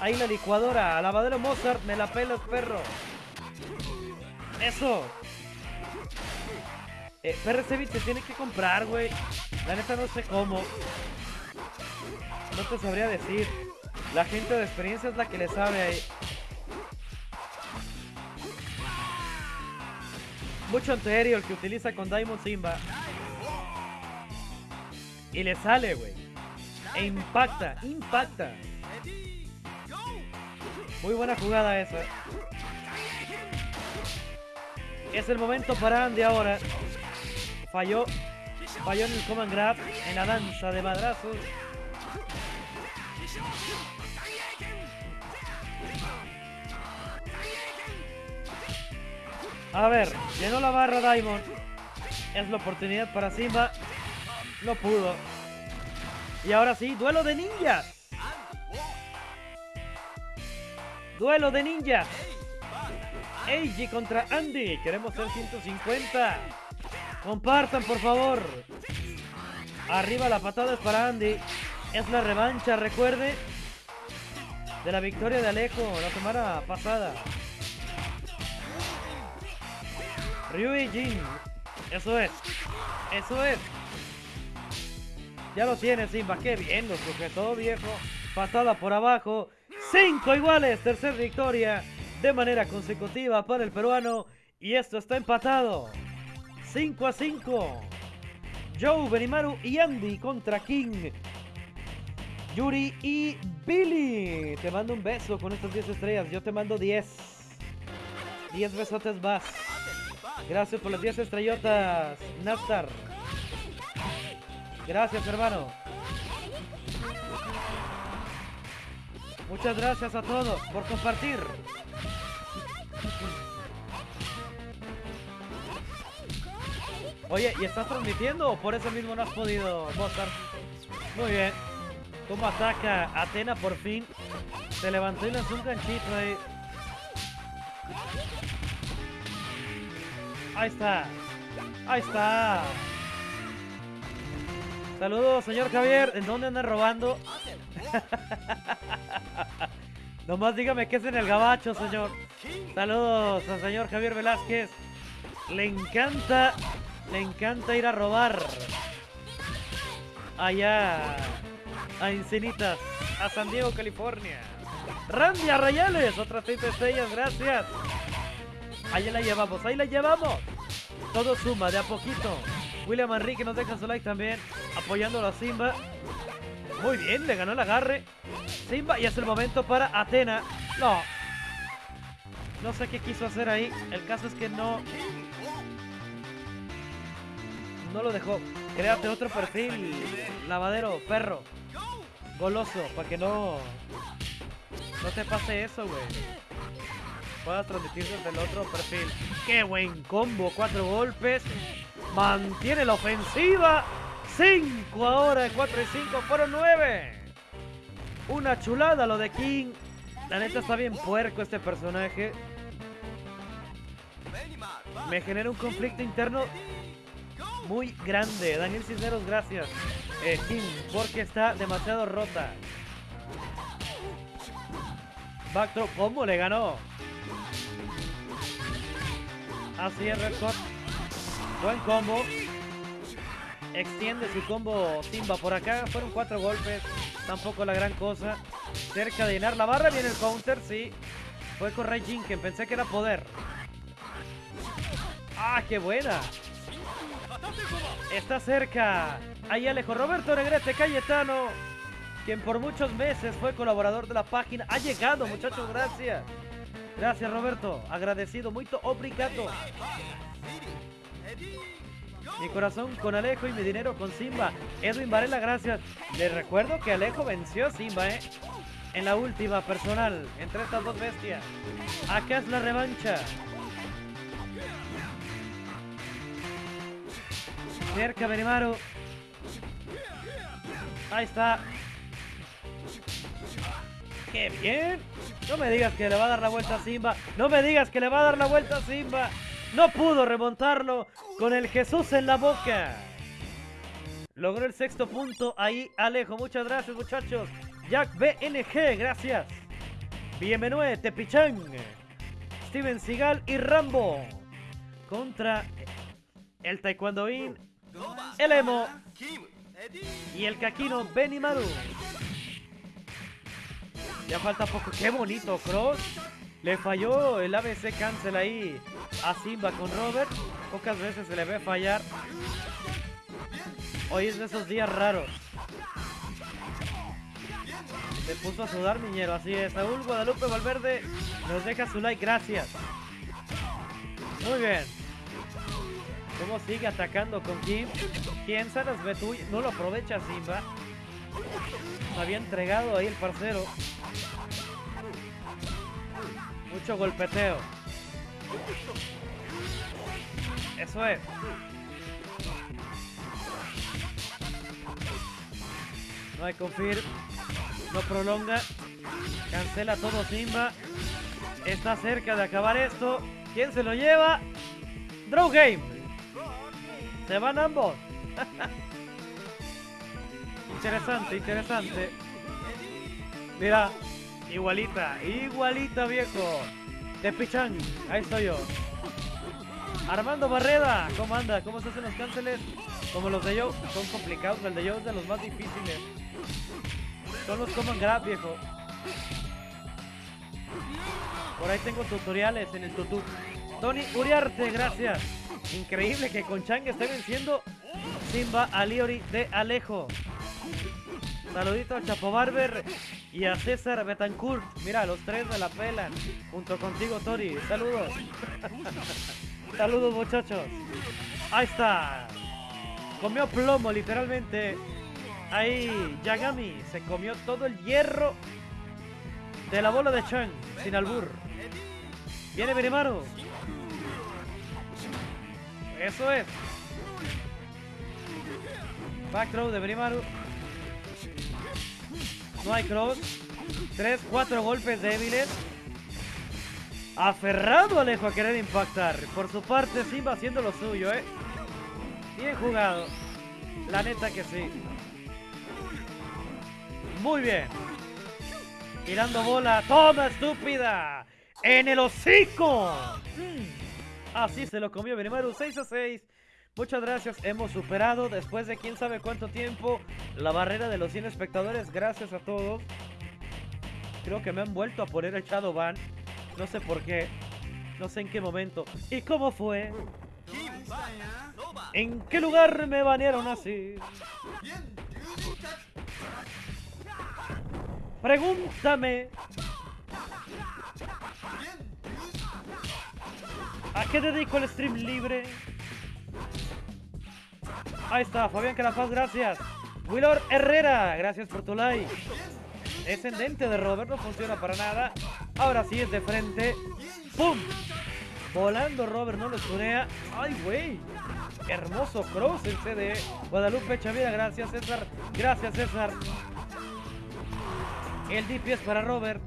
S1: Ahí la licuadora. Lavadero Mozart. Me la pelas, perro. Eso. Eh, se tiene que comprar, güey. La neta no sé cómo. No te sabría decir. La gente de experiencia es la que le sabe ahí. Mucho el que utiliza con Diamond Simba. Y le sale, güey. E impacta, impacta. Muy buena jugada esa. Es el momento para Andy ahora. Falló. Falló en el command grab. En la danza de madrazos. A ver, llenó la barra Diamond. Es la oportunidad para Simba. No pudo. Y ahora sí, duelo de ninjas. Duelo de ninjas. Eiji contra Andy. Queremos ser 150. Compartan, por favor. Arriba la patada es para Andy. Es la revancha, recuerde. De la victoria de Alejo la semana pasada. Ryu y Jin. Eso es. Eso es. Ya lo tiene Simba. Qué bien lo sujetó, viejo. Patada por abajo. Cinco iguales. Tercer victoria de manera consecutiva para el peruano. Y esto está empatado. 5 a 5. Joe, Benimaru y Andy contra King. Yuri y Billy. Te mando un beso con estas 10 estrellas. Yo te mando 10. 10 besotes más. Gracias por las 10 estrellotas, Nastar. Gracias, hermano. Muchas gracias a todos por compartir. Oye, ¿y estás transmitiendo por eso mismo no has podido, Mozart? Muy bien. ¿Cómo ataca Atena por fin? Se levantó y lanzó un ganchito ahí. Ahí está. Ahí está. Saludos, señor Javier. ¿En dónde anda robando? <laughs> Nomás dígame que es en el gabacho, señor. Saludos al señor Javier Velázquez. Le encanta, le encanta ir a robar. Allá, a Encinitas, a San Diego, California. Randy Arrayales, otras 30 estrellas, gracias. Ahí la llevamos, ahí la llevamos. Todo suma de a poquito. William Enrique nos deja su like también, apoyándolo a Simba. Muy bien, le ganó el agarre. Simba y es el momento para Atena. No. No sé qué quiso hacer ahí. El caso es que no... No lo dejó. Créate otro perfil. Lavadero, perro. Goloso, para que no... No te pase eso, güey. Puedas transmitir desde el otro perfil. ¡Qué buen combo! Cuatro golpes. Mantiene la ofensiva. 5 ahora, 4 y 5 fueron 9. Una chulada lo de King. La neta está bien puerco este personaje. Me genera un conflicto interno muy grande. Daniel Cisneros, gracias. Eh, porque está demasiado rota. Backdrop, ¿cómo le ganó? Así es, Red Buen combo. Extiende su combo Simba por acá. Fueron cuatro golpes. Tampoco la gran cosa. Cerca de llenar la barra. Viene el counter, sí. Fue con Ray Jinken. Pensé que era poder. ¡Ah, qué buena! Está cerca. Ahí Alejo Roberto Negrete Cayetano. Quien por muchos meses fue colaborador de la página. Ha llegado, muchachos. Gracias. Gracias, Roberto. Agradecido. Muy obrigado. Mi corazón con Alejo y mi dinero con Simba. Edwin Varela, gracias. Les recuerdo que Alejo venció a Simba, ¿eh? En la última personal, entre estas dos bestias. Acá es la revancha. Cerca Benimaru. Ahí está. ¡Qué bien! No me digas que le va a dar la vuelta a Simba. No me digas que le va a dar la vuelta a Simba. No pudo remontarlo con el Jesús en la boca. Logró el sexto punto ahí Alejo. Muchas gracias muchachos. Jack BNG, gracias. Bienvenido Tepichán. Steven Seagal y Rambo. Contra el Taekwondoín, el Emo y el Kakino Benimaru. Ya falta poco. Qué bonito, Cross. Le falló el ABC cancel ahí a Simba con Robert. Pocas veces se le ve fallar. Hoy es de esos días raros. Se puso a sudar Miñero, así es. Saúl Guadalupe Valverde nos deja su like, gracias. Muy bien. ¿Cómo sigue atacando con Kim? ¿Quién se las tú? No lo aprovecha Simba. había entregado ahí el parcero. Mucho golpeteo. Eso es. No hay confirm. No prolonga. Cancela todo Simba. Está cerca de acabar esto. ¿Quién se lo lleva? Draw Game. Se van ambos. <laughs> interesante, interesante. Mira, Igualita, igualita, viejo. Tepichan, ahí estoy yo. Armando Barreda, ¿cómo anda? ¿Cómo se hacen los cánceles? Como los de yo, son complicados. El de yo es de los más difíciles. Son los common grab, viejo. Por ahí tengo tutoriales en el tutu. Tony Uriarte, gracias. Increíble que con Chang esté venciendo Simba a Liori de Alejo. Saludito a Chapo Barber y a César Betancourt. Mira, los tres me la pelan. Junto contigo, Tori. Saludos. <laughs> Saludos, muchachos. Ahí está. Comió plomo, literalmente. Ahí, Yagami se comió todo el hierro de la bola de Chang, sin albur. Viene Benimaru. Eso es. Back throw de Benimaru. No hay cross. Tres, cuatro golpes débiles. Aferrado Alejo a querer impactar. Por su parte, Simba haciendo lo suyo, ¿eh? Bien jugado. La neta que sí. Muy bien. Tirando bola. ¡Toma, estúpida! ¡En el hocico! Mm. Así se lo comió Benimaru. 6 a 6. Muchas gracias. Hemos superado después de quién sabe cuánto tiempo la barrera de los 100 espectadores. Gracias a todos. Creo que me han vuelto a poner el Shadowban. No sé por qué. No sé en qué momento. ¿Y cómo fue? ¿En qué lugar me banearon así? Pregúntame. ¿A qué dedico el stream libre? Ahí está, Fabián Calafaz, gracias. Willor Herrera, gracias por tu like. Descendente de Robert, no funciona para nada. Ahora sí es de frente. ¡Pum! Volando Robert, no lo tunea. ¡Ay, güey! Hermoso cross el CD. Guadalupe Chavira, gracias César. Gracias César. El DP es para Robert.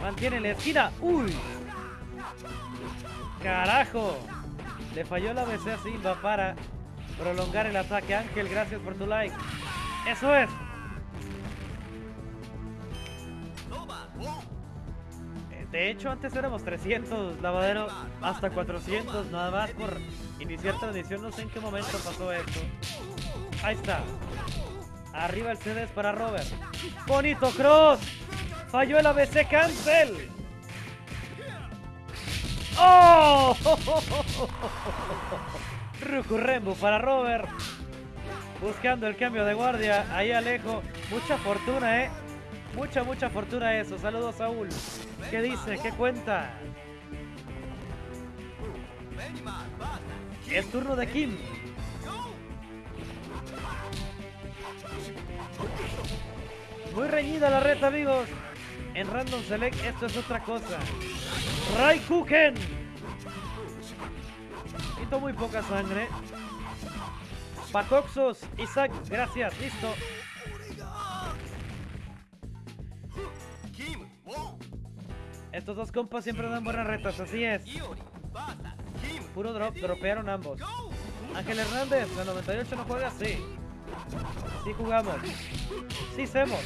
S1: Mantiene la esquina. ¡Uy! ¡Carajo! Le falló la BC a Simba para prolongar el ataque. Ángel, gracias por tu like. ¡Eso es! Eh, De hecho, antes éramos 300, lavadero hasta 400, nada más por iniciar transmisión. No sé en qué momento pasó esto. Ahí está. Arriba el CD para Robert. Bonito cross. Falló el ABC cancel. ¡Oh! <laughs> Rucurrembu para Robert. Buscando el cambio de guardia. Ahí Alejo. Mucha fortuna, ¿eh? Mucha, mucha fortuna eso. Saludos, Saúl. ¿Qué dice? ¿Qué cuenta? Es turno de Kim. Muy reñida la reta, amigos. En Random Select esto es otra cosa. Raikuken. Quito muy poca sangre. Pacoxos, Isaac, gracias, listo. Estos dos compas siempre dan buenas retas, así es. Puro drop, dropearon ambos. Ángel Hernández, la 98 no juega, sí. Sí jugamos. Sí hacemos.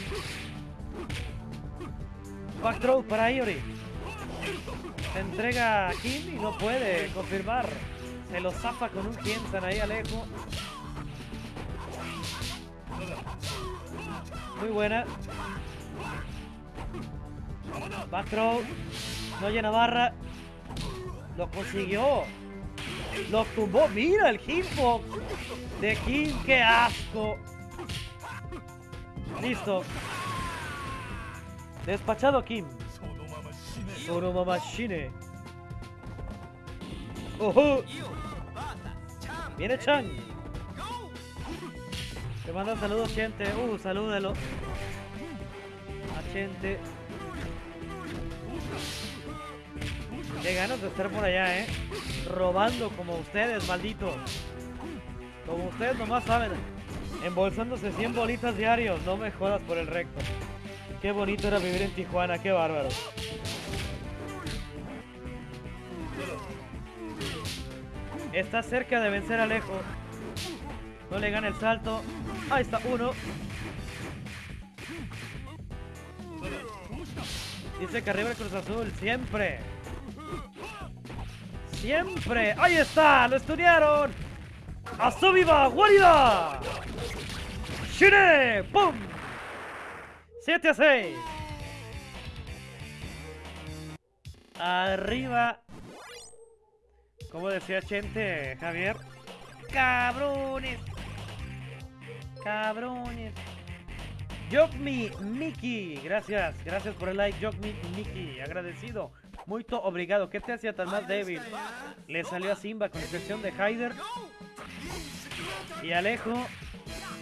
S1: Back throw para Iori. Se entrega a Kim y no puede confirmar. Se lo zafa con un piensan ahí Alejo. Muy buena. Back throw. No llena barra. Lo consiguió. Lo tumbó. Mira el hitbox de Kim. ¡Qué asco! Listo. Despachado Kim. Sonoma Machine. ¡Ojo! Viene Chan. Te manda saludos, gente. Uh, salúdelo. A gente. Qué ganas de estar por allá, eh. Robando como ustedes, malditos. Como ustedes nomás saben. Embolsándose 100 bolitas diarios. No me jodas por el recto. Qué bonito era vivir en Tijuana. Qué bárbaro. Está cerca de vencer a Alejo. No le gana el salto. Ahí está, uno. Dice que arriba el Cruz Azul, siempre. Siempre. Ahí está, lo estudiaron. ¡Azubiba, guarida! ¡Shine! ¡Pum! 7 a 6. Arriba. Como decía Chente, Javier. Cabrones. Cabrones. Jokmi Miki, gracias, gracias por el like, Jokmi Miki, agradecido. Muy obrigado. ¿Qué te hacía tan más débil? Le salió a Simba con excepción de Hyder. Y Alejo,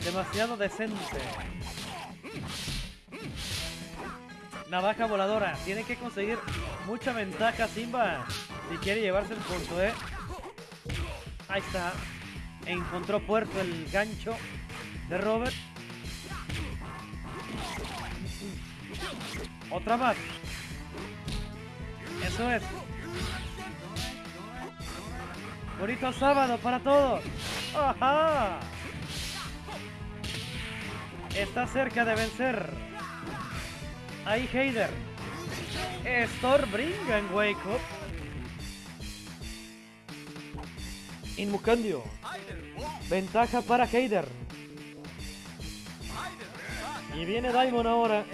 S1: demasiado decente. Navaja voladora. Tiene que conseguir mucha ventaja Simba si quiere llevarse el punto, ¿eh? Ahí está. Encontró puerto el gancho de Robert. Otra más. Eso es. Bonito sábado para todos. ¡Ajá! Está cerca de vencer. Ahí Heider. Storbringen Wake Up. Inmucandio. Ventaja para Heider. Y viene Daimon ahora.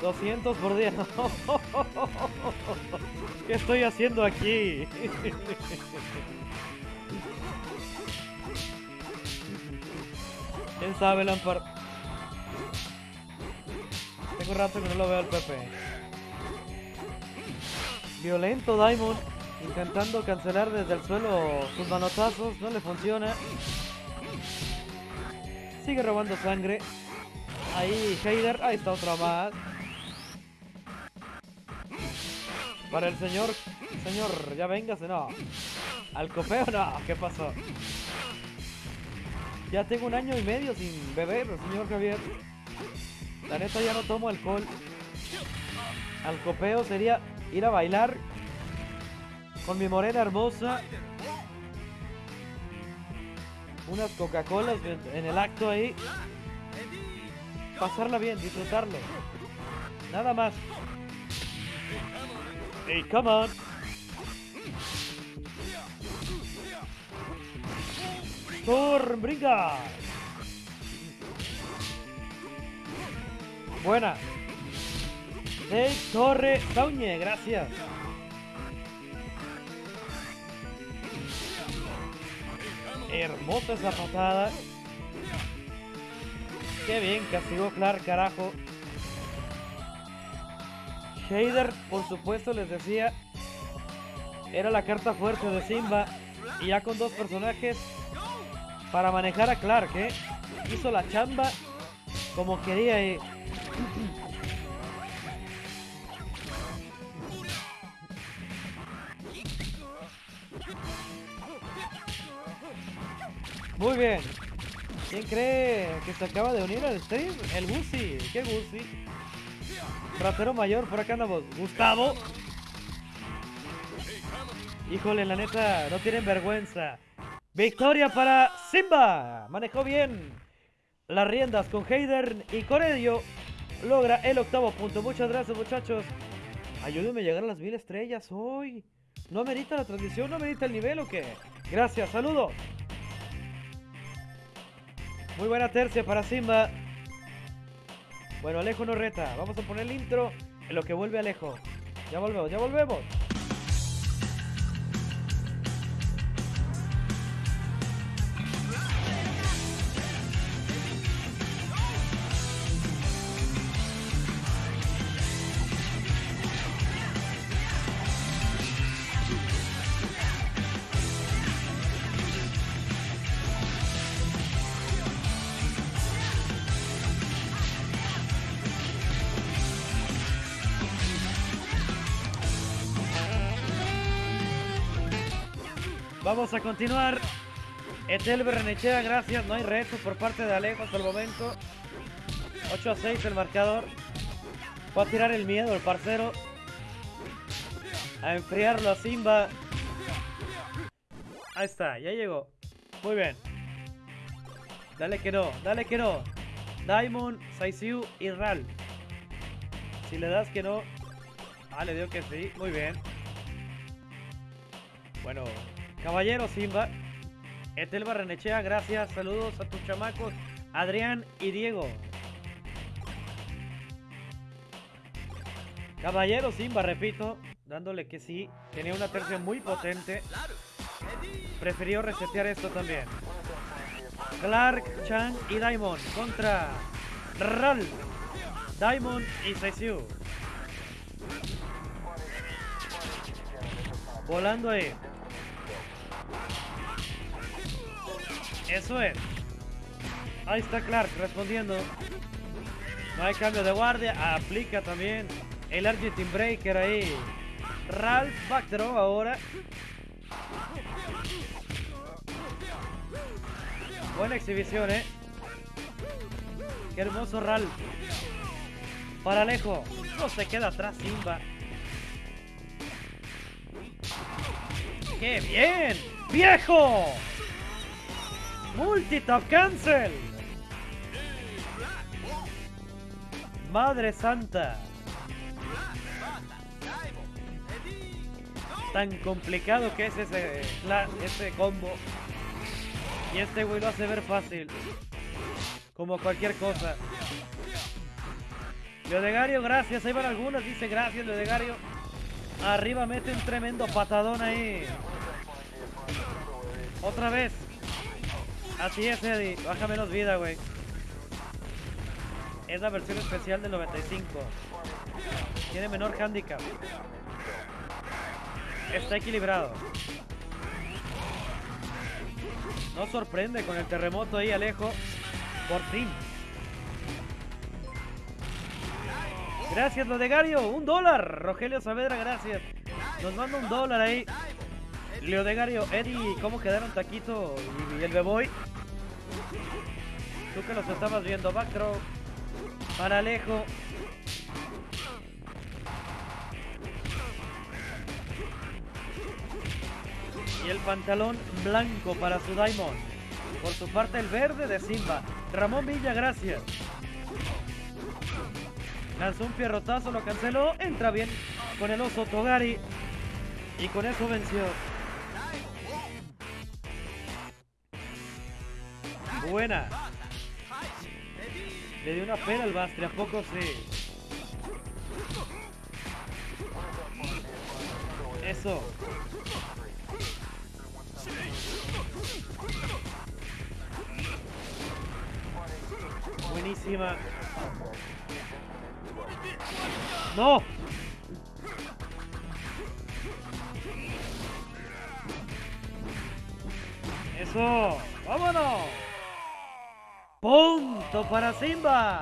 S1: 200 por día. <laughs> ¿Qué estoy haciendo aquí? <laughs> ¿Quién sabe, Lampard? Tengo rato que no lo veo al Pepe. Violento Diamond. Intentando cancelar desde el suelo sus manotazos. No le funciona. Sigue robando sangre. Ahí, Heider. Ahí está otra más. Para el señor, señor, ya véngase, no. Al copeo, no. ¿Qué pasó? Ya tengo un año y medio sin beber, señor Javier. La neta ya no tomo alcohol. Al copeo sería ir a bailar con mi morena hermosa. Unas Coca-Colas en el acto ahí. Pasarla bien, disfrutarlo. Nada más. Hey, come on. Brinca. Buena. Dave Torre Sauñe, gracias. Hermosa esa patada. Qué bien castigó Clark, carajo. Shader, por supuesto, les decía, era la carta fuerte de Simba. Y ya con dos personajes para manejar a Clark, ¿eh? Hizo la chamba como quería. Eh. Muy bien. ¿Quién cree que se acaba de unir al stream? El Gusi. ¿Qué Gusi? Ratero mayor, por acá andamos. Gustavo. Híjole, la neta, no tienen vergüenza. Victoria para Simba. Manejó bien las riendas con Heider y con ello logra el octavo punto. Muchas gracias, muchachos. Ayúdenme a llegar a las mil estrellas hoy. ¿No amerita la transmisión? ¿No amerita el nivel o qué? Gracias, saludos. Muy buena tercia para Simba. Bueno, Alejo no reta. Vamos a poner el intro en lo que vuelve Alejo. Ya volvemos, ya volvemos. A continuar. Etel Berrenechea, gracias. No hay reto por parte de Alejo hasta el momento. 8 a 6 el marcador. Va a tirar el miedo el parcero. A enfriarlo a Simba. Ahí está, ya llegó. Muy bien. Dale que no, dale que no. Diamond, Saisiu y Ral. Si le das que no. Ah, le dio que sí. Muy bien. Bueno, Caballero Simba, Etel Barrenechea, gracias, saludos a tus chamacos, Adrián y Diego. Caballero Simba, repito, dándole que sí, tenía una tercia muy potente. prefirió resetear esto también. Clark, Chan y Diamond contra Ralph, Diamond y Seisiu. Volando ahí. Eso es. Ahí está Clark respondiendo. No hay cambio de guardia. Aplica también el Argentine Breaker ahí. Ralph Backthrow ahora. Buena exhibición, ¿eh? Qué hermoso Ralph. Para Alejo. No se queda atrás Simba. ¡Qué bien! ¡Viejo! Multitap cancel. Madre santa. Tan complicado que es ese, ese combo. Y este güey lo hace ver fácil. Como cualquier cosa. Leodegario, gracias. Ahí van algunas. Dice gracias, Leodegario. Arriba mete un tremendo patadón ahí. Otra vez. Así es, Eddie. Baja menos vida, güey. Es la versión especial del 95. Tiene menor handicap. Está equilibrado. No sorprende con el terremoto ahí, Alejo. Por fin. Gracias, Lodegario. Un dólar. Rogelio Saavedra, gracias. Nos manda un dólar ahí. Leodegario, Eddie, ¿cómo quedaron Taquito y el Beboy? Tú que los estabas viendo, Backthrow. Para Alejo. Y el pantalón blanco para su Diamond. Por su parte el verde de Simba. Ramón Villa, gracias. Lanzó un pierrotazo, lo canceló. Entra bien con el oso Togari. Y con eso venció. Buena. Le dio una pena al Bastre, ¿a poco sí? Eso. Buenísima. ¡No! ¡Eso! ¡Vámonos! Punto para Simba.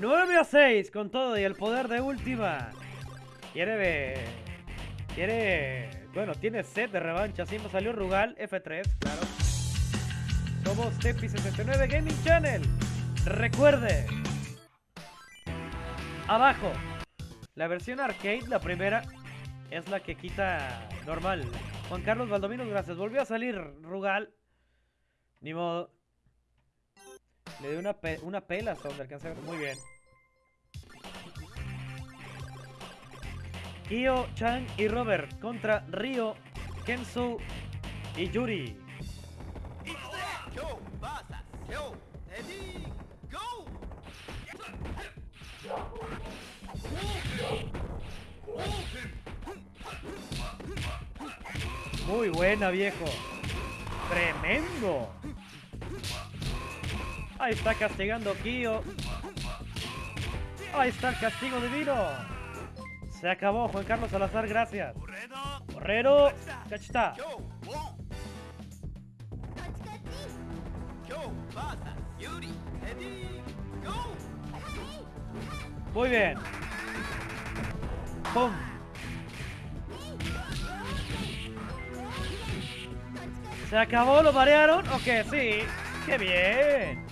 S1: 9 a 6 con todo y el poder de última. Quiere ver. Quiere. Bueno, tiene set de revancha. Simba salió Rugal, F3, claro. Somos Tepi69 Gaming Channel. Recuerde. Abajo. La versión arcade, la primera, es la que quita normal. Juan Carlos Valdomino, gracias. Volvió a salir Rugal. Ni modo. Le dio una, una pela hasta donde alcancé Muy bien. Kyo, Chang y Robert contra Ryo, Kenzo y Yuri. Muy buena, viejo. Tremendo. Ahí está castigando Kyo. Ahí está el castigo divino. Se acabó, Juan Carlos Salazar, gracias. Correro, cachita. Muy bien. ¡Pum! ¿Se acabó? ¿Lo marearon? Ok, sí. ¡Qué bien!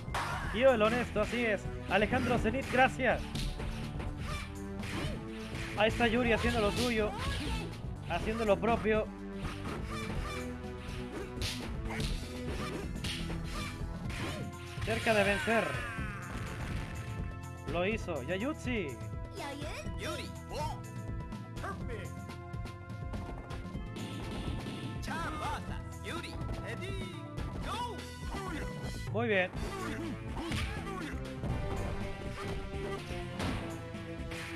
S1: Tío, el honesto, así es. Alejandro Zenit, gracias. Ahí está Yuri haciendo lo suyo. Haciendo lo propio. Cerca de vencer. Lo hizo. Yayutsi. Yuri. Muy bien.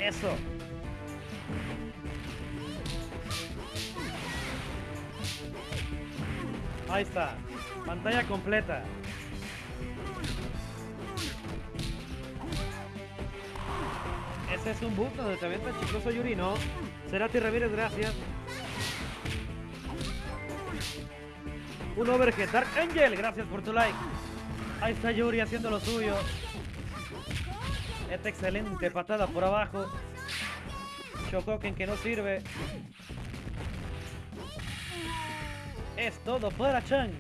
S1: Eso. Ahí está. Pantalla completa. Ese es un bug donde te avienta chicoso Yuri, ¿no? Serati Ramírez, gracias. Un overhead. Dark Angel, gracias por tu like. Ahí está Yuri haciendo lo suyo. Esta excelente patada por abajo. Shokoken que no sirve. Es todo para Chan.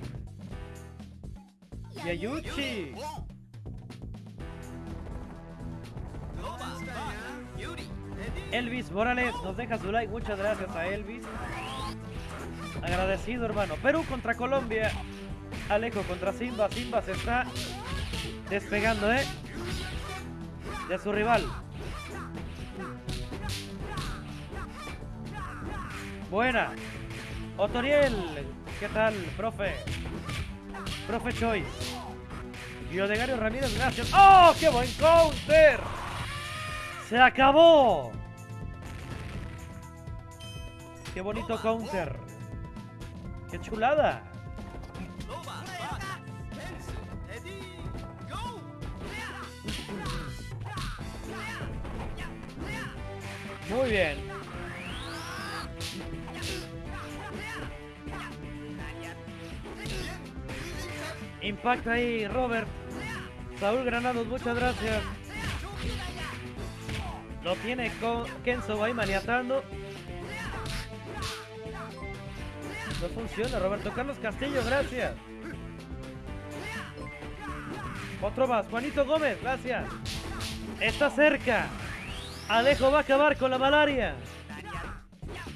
S1: Yayuchi. Elvis Morales nos deja su like. Muchas gracias a Elvis. Agradecido, hermano. Perú contra Colombia. Alejo contra Simba. Simba se está despegando, ¿eh? De su rival. Buena. Otoriel. ¿Qué tal, profe? Profe Choice. Y Odegario Ramírez, gracias. ¡Oh, qué buen counter! ¡Se acabó! ¡Qué bonito counter! ¡Qué chulada! Muy bien. Impacta ahí, Robert. Saúl Granados, muchas gracias. Lo tiene con Kenzo ahí maniatando. No funciona, Roberto Carlos Castillo, gracias. Otro más, Juanito Gómez, gracias. Está cerca. Alejo va a acabar con la malaria.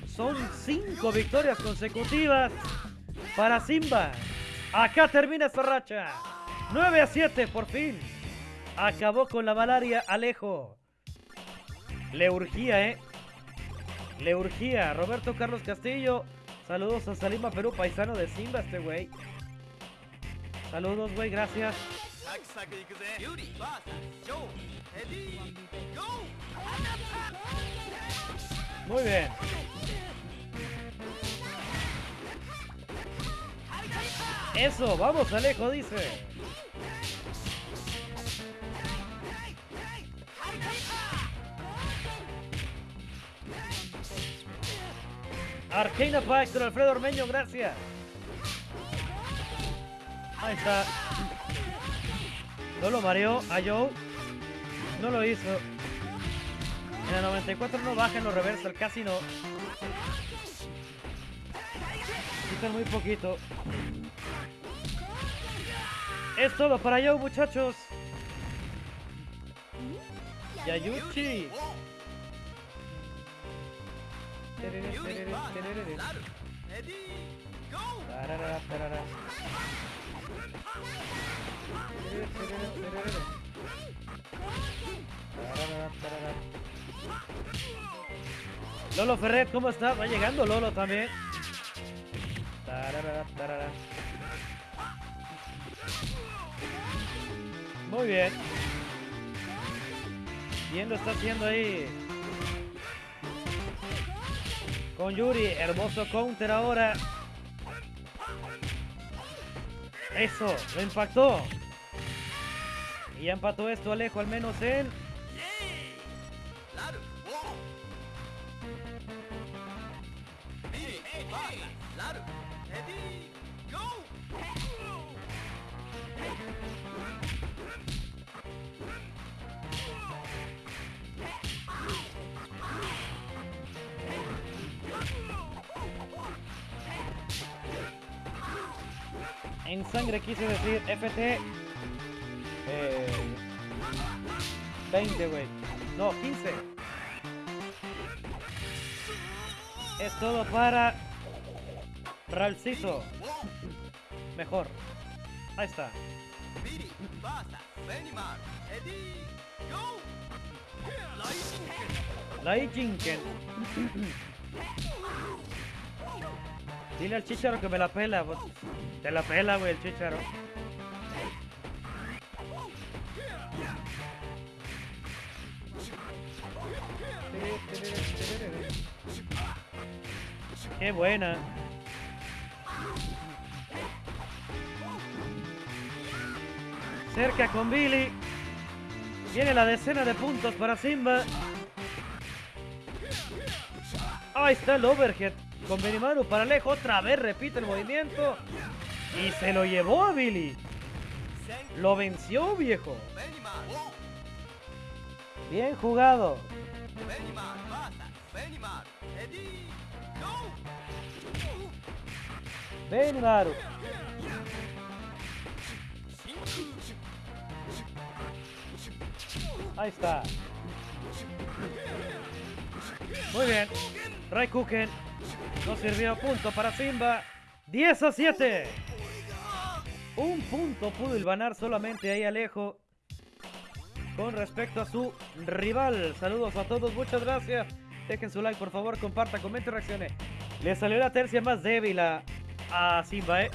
S1: Son cinco victorias consecutivas para Simba. Acá termina esta racha. 9 a 7, por fin. Acabó con la malaria Alejo. Le urgía, ¿eh? Le urgía. Roberto Carlos Castillo. Saludos a Salima Perú, paisano de Simba este güey. Saludos, güey, gracias. Muy bien. Eso, vamos Alejo, dice. Arcana Factor, Alfredo Ormeño, gracias. Ahí está. No lo mareó a Joe. No lo hizo. En el 94 no baja en los reversal, casi no. Quitan muy poquito. Es todo para Joe, muchachos. Yayuchi. Lolo Ferret, ¿cómo está? Va llegando Lolo también. Muy bien. Bien lo está haciendo ahí. Con Yuri, hermoso counter ahora. Eso, lo impactó. Y ya empató esto Alejo, al menos en... En sangre quise decir FT... Eh, 20, güey. No, 15. Es todo para... Ralcito. Mejor. Ahí está. Jinken. Dile al chicharo que me la pela. pues. Te la pela, güey, el chicharo. Qué buena. Cerca con Billy. Viene la decena de puntos para Simba. Ahí está el overhead. Con Benimaru para lejos. Otra vez repite el movimiento. Y se lo llevó a Billy. Lo venció, viejo. Bien jugado. Benimaru. Ahí está. Muy bien. Raikuken. No sirvió punto para Simba. 10 a 7. Un punto pudo ilvanar solamente ahí Alejo. Con respecto a su rival. Saludos a todos. Muchas gracias. Dejen su like, por favor. Comparta, comente, reaccione. Le salió la tercia más débil a, a Simba, ¿eh?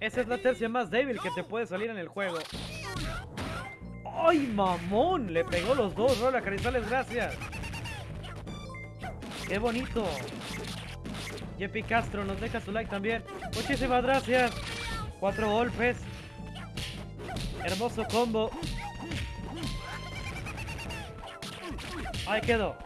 S1: Esa es la tercia más débil que te puede salir en el juego. ¡Ay, mamón! Le pegó los dos. Rola Carizales, gracias. ¡Qué bonito! Jeppy Castro nos deja su like también. Muchísimas gracias. Cuatro golpes. Hermoso combo. Ahí quedó.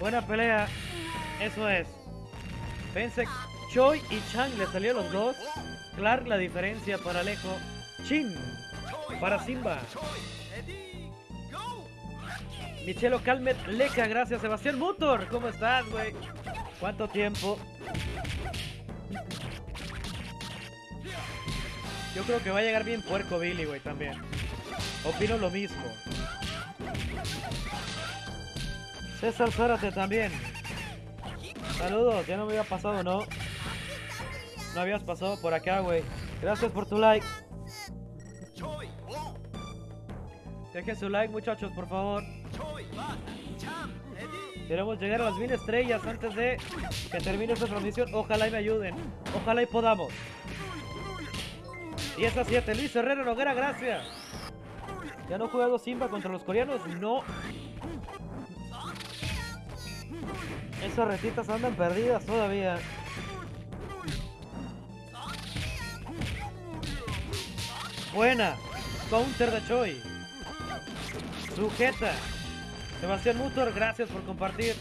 S1: Buena pelea. Eso es. Pensé Choi y Chang le salió los dos. Clark la diferencia para Alejo. Chin para Simba. Michelo Calmet Leca, gracias Sebastián Mutor. ¿Cómo estás, güey? ¿Cuánto tiempo? Yo creo que va a llegar bien puerco Billy, güey, también. Opino lo mismo. César Zárate también. Saludos, ya no me había pasado, ¿no? No habías pasado por acá, güey. Gracias por tu like. Dejen su like, muchachos, por favor. Queremos llegar a las mil estrellas antes de que termine esta transmisión. Ojalá y me ayuden. Ojalá y podamos. 10 a 7. Luis Herrera Noguera, gracias. ¿Ya no jugado Simba contra los coreanos? No. Esas retitas andan perdidas todavía. Buena. Counter de Choi. Sujeta. Sebastián Mutor, gracias por compartir.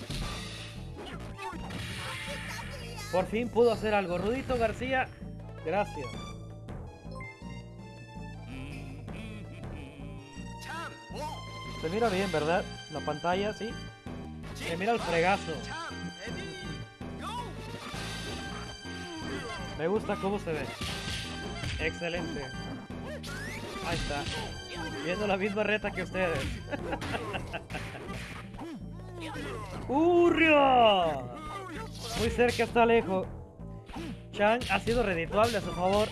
S1: Por fin pudo hacer algo. Rudito García, gracias. Se mira bien, ¿verdad? La pantalla, sí. Se mira el fregazo. Me gusta cómo se ve. Excelente. Ahí está. Viendo la misma reta que ustedes. <laughs> ¡Urrio! Muy cerca está lejos. Chang ha sido redituable a su favor.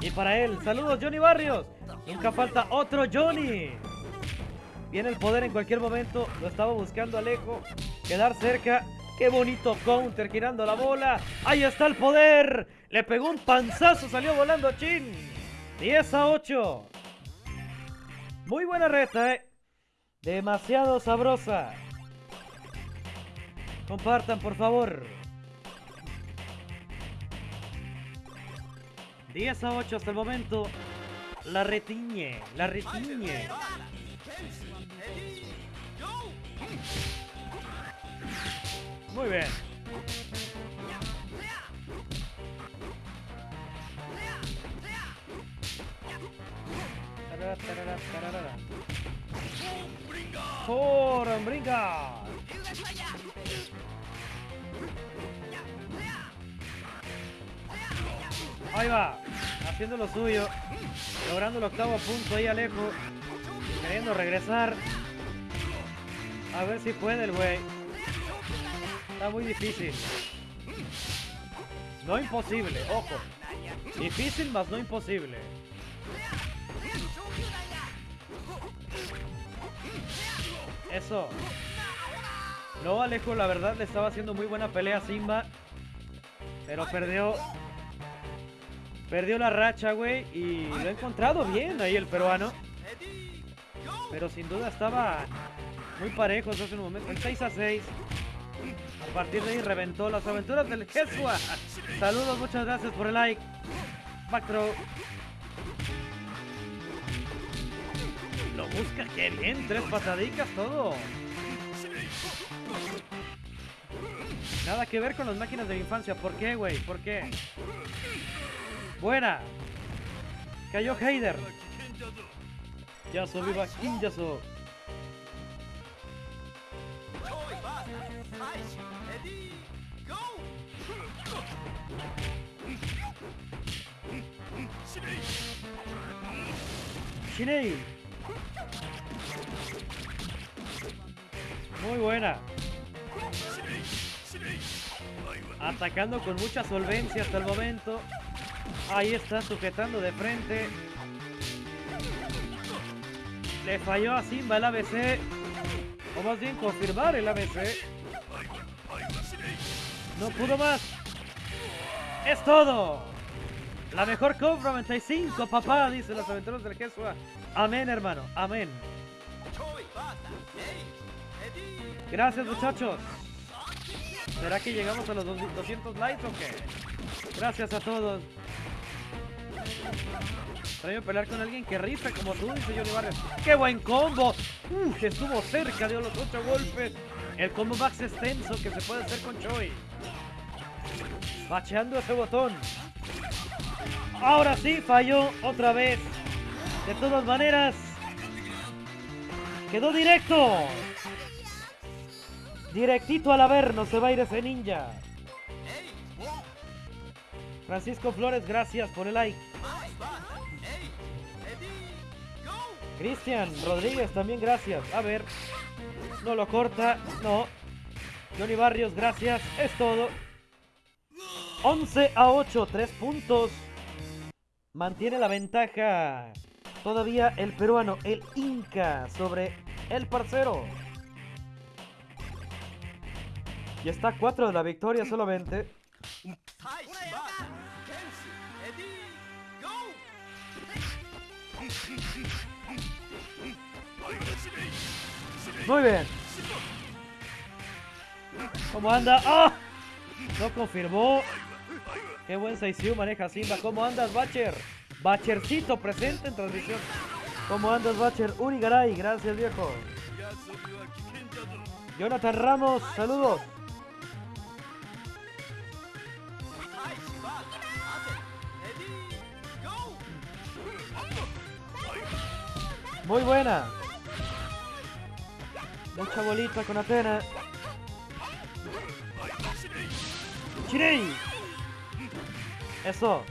S1: Y para él, saludos Johnny Barrios. Nunca falta otro Johnny. Viene el poder en cualquier momento. Lo estaba buscando Alejo. Quedar cerca. Qué bonito counter girando la bola. Ahí está el poder. Le pegó un panzazo. Salió volando Chin. 10 a 8. Muy buena reta, eh. Demasiado sabrosa. Compartan, por favor. 10 a 8 hasta el momento. La retiñe, la retiñe. Muy bien. Forum brinca. Ahí va, haciendo lo suyo, logrando el octavo punto ahí Alejo, queriendo regresar. A ver si puede el güey. Está muy difícil. No imposible, ojo. Difícil más no imposible. Eso. No, Alejo, la verdad le estaba haciendo muy buena pelea a Simba. Pero perdió. Perdió la racha, güey, y lo ha encontrado bien ahí el peruano. Pero sin duda estaba muy parejos hace un momento. El 6 a 6. A partir de ahí reventó las aventuras del Jesua. Saludos, muchas gracias por el like. Throw. Lo busca, qué bien. Tres patadicas, todo. Nada que ver con las máquinas de la infancia. ¿Por qué, güey? ¿Por qué? Buena. Cayó Heider. Yaso, viva King Shinei. Muy buena. Atacando con mucha solvencia hasta el momento. Ahí está sujetando de frente. Le falló a Simba el ABC. O más bien confirmar el ABC. No pudo más. Es todo. La mejor compra 95, papá, dice los aventuros del Jesús. Amén, hermano. Amén. Gracias, muchachos. ¿Será que llegamos a los 200 likes o qué? Gracias a todos. Extraño pelear con alguien que rife como tú, dice Johnny Barrios. ¡Qué buen combo! Uf, estuvo cerca, dio los 8 golpes. El combo más extenso que se puede hacer con Choi. Bacheando ese botón. Ahora sí, falló otra vez. De todas maneras, quedó directo. Directito al averno se va a ir ese ninja. Francisco Flores, gracias por el like. Cristian Rodríguez, también gracias. A ver, no lo corta, no. Johnny Barrios, gracias. Es todo. 11 a 8, 3 puntos. Mantiene la ventaja todavía el peruano, el Inca, sobre el parcero. Y está a 4 de la victoria solamente. Muy bien. ¿Cómo anda? ¡Ah! No confirmó. Qué buen Saisiu maneja Simba. ¿Cómo andas, Bacher? Bachercito presente en transmisión. ¿Cómo andas, Bacher? Urigaray, gracias, viejo. Jonathan Ramos, saludos. Muy buena. Mucha bolita con Atena. Chirei. Eso.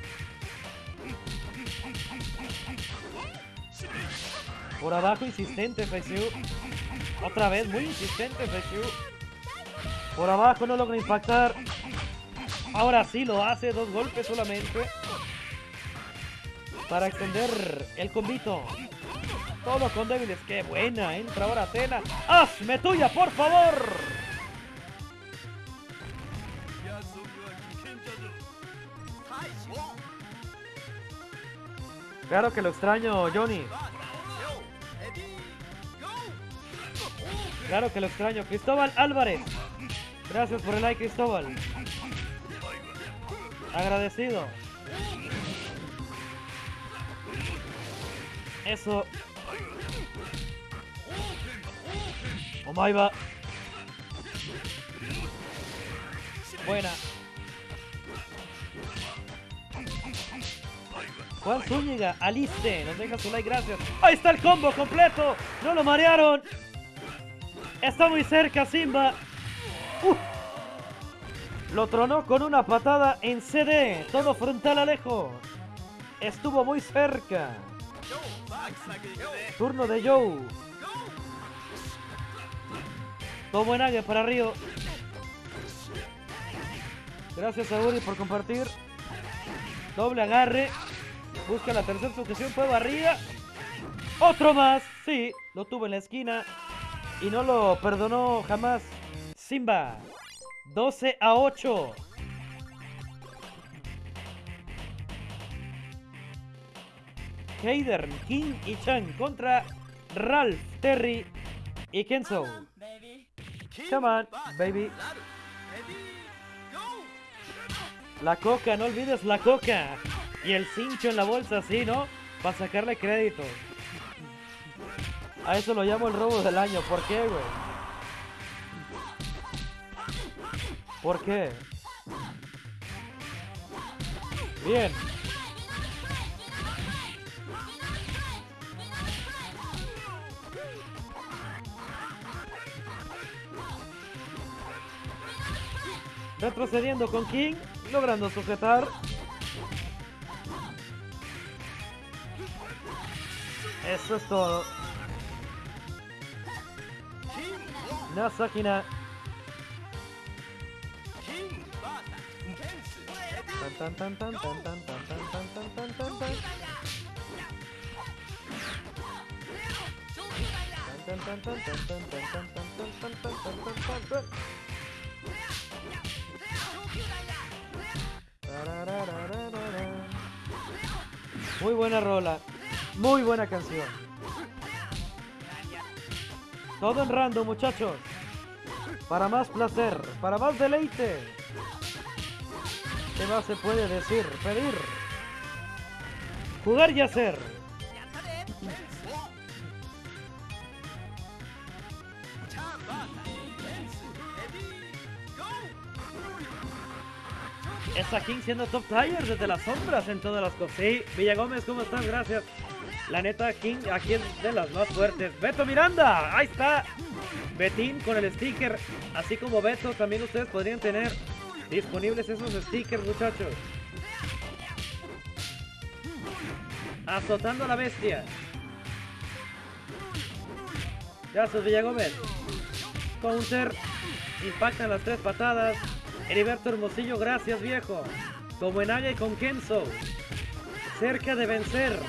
S1: Por abajo insistente Feixiu. Otra vez muy insistente Feixiu. Por abajo no logra impactar. Ahora sí lo hace, dos golpes solamente. Para extender el combito. Todo con débiles. ¡Qué buena! Entra ahora Atena. ¡Hazme tuya, por favor! Claro que lo extraño, Johnny. Claro que lo extraño. Cristóbal Álvarez. Gracias por el like, Cristóbal. Agradecido. Eso. Omaiba. Buena. Juan Zúñiga, Aliste, nos deja su like, gracias. Ahí está el combo completo. No lo marearon. Está muy cerca Simba. Lo tronó con una patada en CD. Todo frontal Alejo. Estuvo muy cerca. Turno de Joe. Buen águia para Río. Gracias a Uri por compartir. Doble agarre. Busca la tercera sujeción. Fue barrida. Otro más. Sí, lo tuvo en la esquina. Y no lo perdonó jamás. Simba. 12 a 8. Hayden, King y Chan contra Ralph, Terry y Kenzo. Come on, baby. La coca, no olvides la coca. Y el cincho en la bolsa, sí, ¿no? Para sacarle crédito. A eso lo llamo el robo del año. ¿Por qué, güey? ¿Por qué? Bien. Retrocediendo con King, logrando sujetar. Eso es todo. Nasakina. Tan tan tan tan tan tan tan tan tan tan tan tan. Muy buena rola, muy buena canción. Todo en random, muchachos. Para más placer, para más deleite. ¿Qué más se puede decir? Pedir. Jugar y hacer. Está King siendo top tier desde las sombras en todas las cosas. Sí, Villa Gómez, ¿cómo estás? Gracias. La neta, King aquí es de las más fuertes. Beto Miranda, ahí está. Betín con el sticker. Así como Beto, también ustedes podrían tener disponibles esos stickers, muchachos. Azotando a la bestia. Gracias, Villagómez. Counter. Impactan las tres patadas. Heriberto Hermosillo, gracias, viejo. Como en y con Kenzo. Cerca de vencer.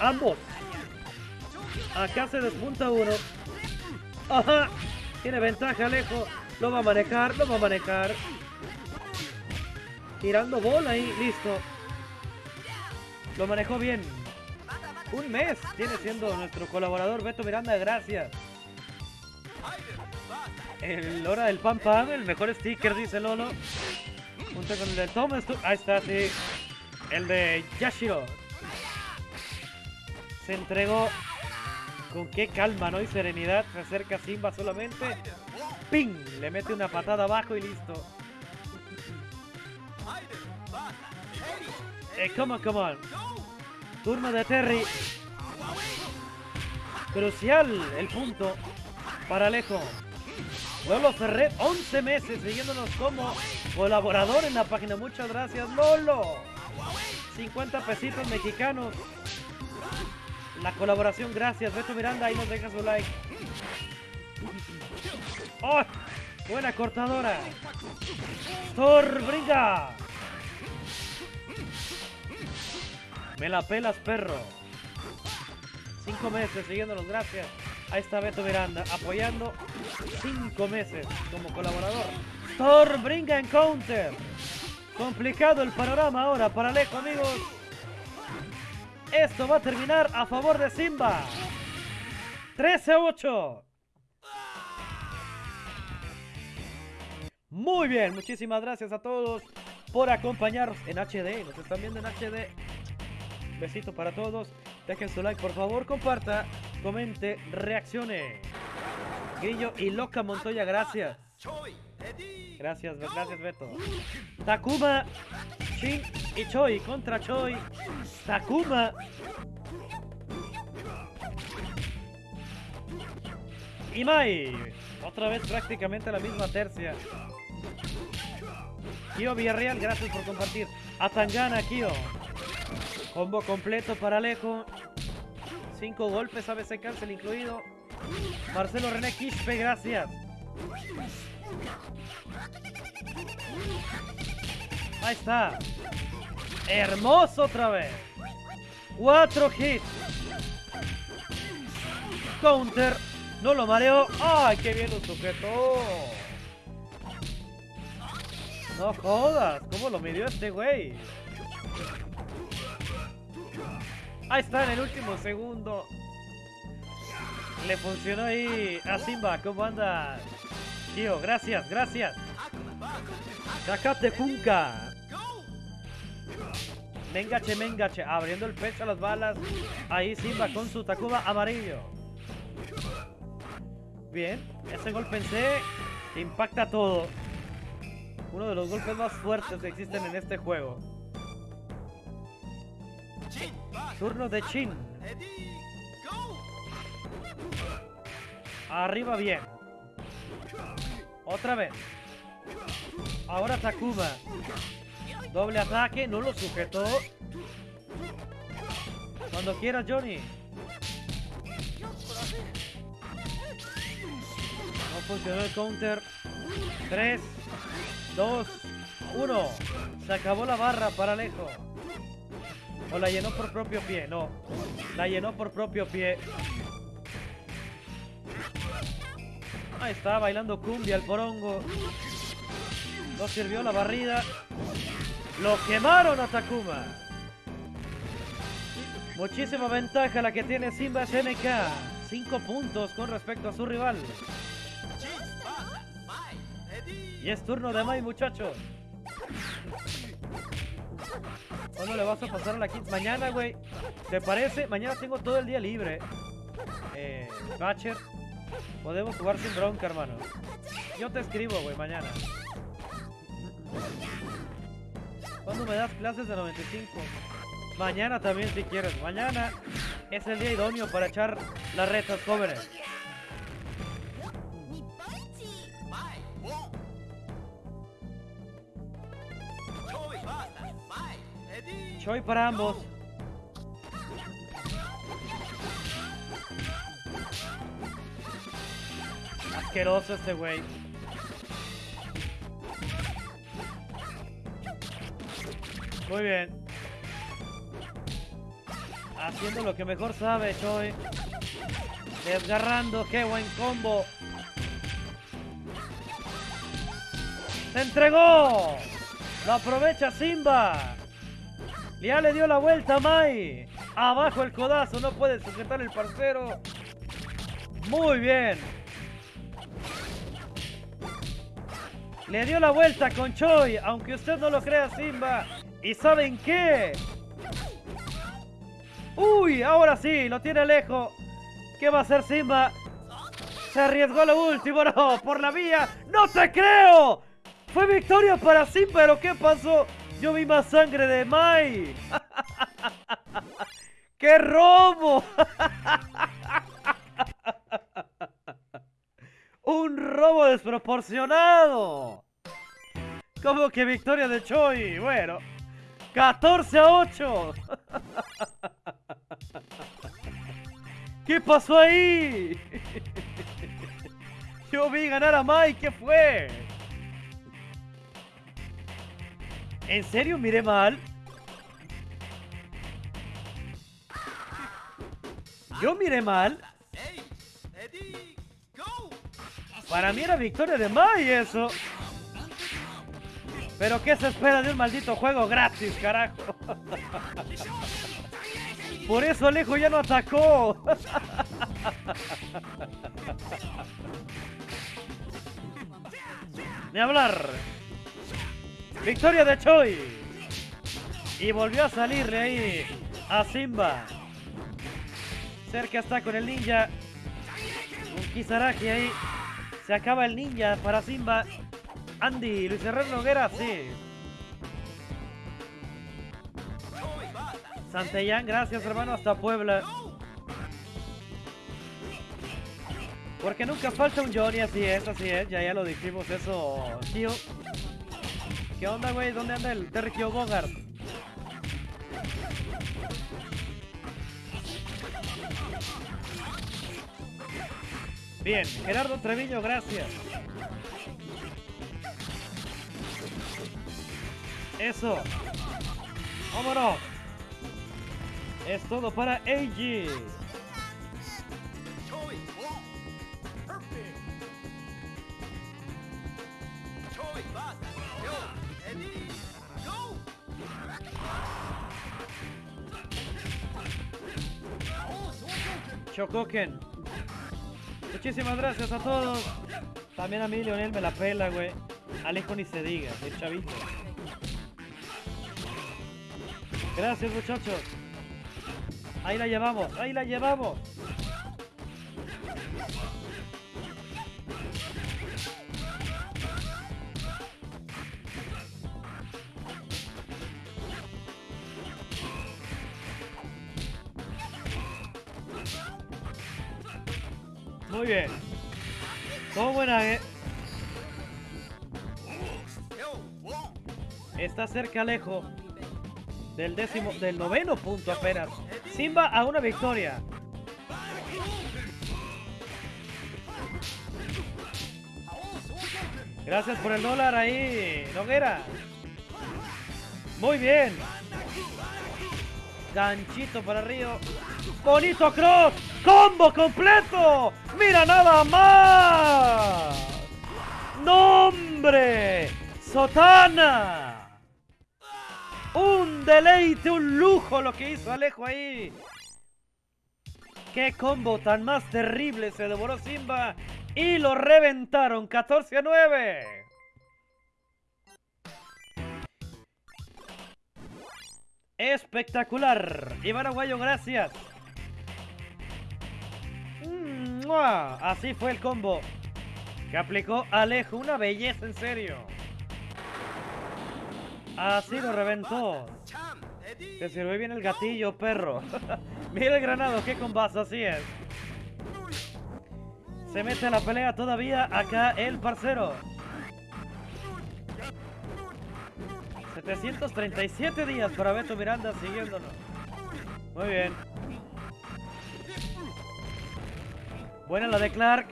S1: Ambos. Acá se despunta uno. Ajá. Tiene ventaja, Alejo. Lo va a manejar, lo va a manejar. Tirando bola ahí, listo. Lo manejó bien. Un mes tiene siendo nuestro colaborador Beto Miranda, gracias. El hora del Pam Pam, el mejor sticker, dice Lolo. Junto con el de Thomas. Ahí está, sí. El de Yashiro. Se entregó con qué calma, ¿no? Y serenidad. Se acerca Simba solamente. ¡Ping! Le mete una patada abajo y listo. Eh, come on, come on. Turno de Terry. Crucial el punto para Alejo. Lolo Ferret, 11 meses siguiéndonos como colaborador en la página. Muchas gracias, Lolo. 50 pesitos mexicanos. La colaboración, gracias. Beto Miranda, ahí nos deja su like. ¡Oh! Buena cortadora. Thor brinca. Me la pelas, perro. Cinco meses siguiéndonos, gracias. Ahí está Beto Miranda apoyando cinco meses como colaborador. Thor brinca en counter. Complicado el panorama ahora para Alejo, amigos. Esto va a terminar a favor de Simba. 13-8. Muy bien, muchísimas gracias a todos por acompañarnos en HD. Nos están viendo en HD. Besito para todos. Dejen su like, por favor. Comparta, comente, reaccione. Grillo y Loca Montoya, gracias. Gracias, gracias Beto. Takuma, Shin y Choi contra Choi. Takuma. Y Mai. Otra vez prácticamente la misma tercia. Kio Villarreal, gracias por compartir. Atangana, Kio. Combo completo para Alejo. Cinco golpes, ABC cancel incluido. Marcelo René Quispe, gracias. Ahí está. Hermoso otra vez. Cuatro hits. Counter. No lo mareó. ¡Ay, qué bien lo sujetó! No jodas. ¿Cómo lo midió este güey? Ahí está en el último segundo. Le funcionó ahí a Simba. ¿Cómo anda? Tío, gracias, gracias. Sacate Funka. Mengache, mengache. Abriendo el pecho a las balas. Ahí Simba con su Takuma amarillo. Bien. Ese golpe en impacta todo. Uno de los golpes más fuertes que existen en este juego. Turno de Chin. Arriba bien. Otra vez. Ahora Takuma. Doble ataque, no lo sujetó. Cuando quieras, Johnny. No funcionó el counter. 3, 2, 1. Se acabó la barra para Alejo. O la llenó por propio pie, no. La llenó por propio pie. Ahí está, bailando cumbia el porongo. No sirvió la barrida. Lo quemaron a Takuma. Muchísima ventaja la que tiene Simba SNK. 5 puntos con respecto a su rival. Y es turno de Mai, muchachos. ¿Cuándo le vas a pasar a la quinta? Mañana, güey. ¿Te parece? Mañana tengo todo el día libre. Eh, Batcher. Podemos jugar sin bronca, hermano. Yo te escribo, güey, mañana. ¿Cuándo me das clases de 95? Mañana también, si quieres. Mañana es el día idóneo para echar las retas jóvenes. Choi para ambos. Asqueroso este güey. Muy bien. Haciendo lo que mejor sabe, Choi. Desgarrando, qué buen combo. ¡Se entregó! ¡Lo aprovecha Simba! Ya le dio la vuelta a Mai. Abajo el codazo, no puede sujetar el parcero. Muy bien. Le dio la vuelta con Choi, aunque usted no lo crea Simba. ¿Y saben qué? Uy, ahora sí, lo tiene lejos. ¿Qué va a hacer Simba? Se arriesgó lo último, no, por la vía. ¡No te creo! Fue victoria para Simba, pero ¿qué pasó? Yo vi más sangre de Mai. <laughs> ¡Qué robo! <laughs> ¡Un robo desproporcionado! ¿Cómo que victoria de Choi? Bueno, 14 a 8. ¿Qué pasó ahí? Yo vi ganar a Mai, ¿qué fue? ¿En serio miré mal? ¿Yo miré mal? Para mí era victoria de Mai eso. Pero ¿qué se espera de un maldito juego gratis, carajo? <laughs> Por eso Alejo ya no atacó. <laughs> Ni hablar. Victoria de Choi. Y volvió a salirle ahí a Simba. Cerca está con el ninja. Un Kisaraki ahí. Se acaba el ninja para Simba. Andy, Luis Herrera Noguera, sí. Santellán, gracias hermano, hasta Puebla. Porque nunca falta un Johnny, así es, así es, ya ya lo dijimos eso, tío. ¿Qué onda, güey? ¿Dónde anda el Tergio Bogart? Bien, Gerardo Treviño, gracias. Eso. Vámonos. Es todo para AG. Shokoken. Muchísimas gracias a todos. También a mí, Leonel, me la pela, güey. Alejo ni se diga, el chavito. Gracias, muchachos. Ahí la llevamos, ahí la llevamos. Muy bien. Todo buena, eh. Está cerca Alejo del décimo, del noveno punto apenas. Simba a una victoria. Gracias por el dólar ahí, Noguera. Muy bien. Ganchito para Río. Bonito cross. Combo completo. Mira nada más. Nombre. Sotana. Un deleite, un lujo lo que hizo Alejo ahí. Qué combo tan más terrible se devoró Simba. Y lo reventaron 14 a 9. Espectacular. Iván Aguayo, gracias. Así fue el combo que aplicó Alejo. Una belleza, en serio. Así lo reventó. Te sirve bien el gatillo, perro. <laughs> Mira el granado, qué combazo, así es. Se mete a la pelea todavía acá el parcero. 737 días para Beto Miranda siguiéndonos. Muy bien. Buena la de Clark.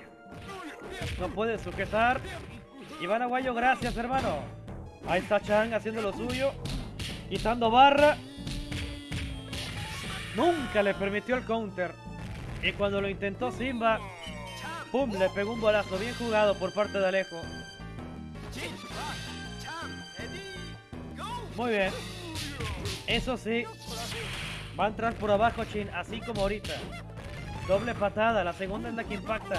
S1: No puede sujetar. Iván Aguayo, gracias, hermano. Ahí está Chang haciendo lo suyo. Quitando barra. Nunca le permitió el counter. Y cuando lo intentó Simba, ¡pum! Le pegó un bolazo bien jugado por parte de Alejo. Muy bien. Eso sí, va a entrar por abajo Chin, así como ahorita. Doble patada, la segunda es la que impacta.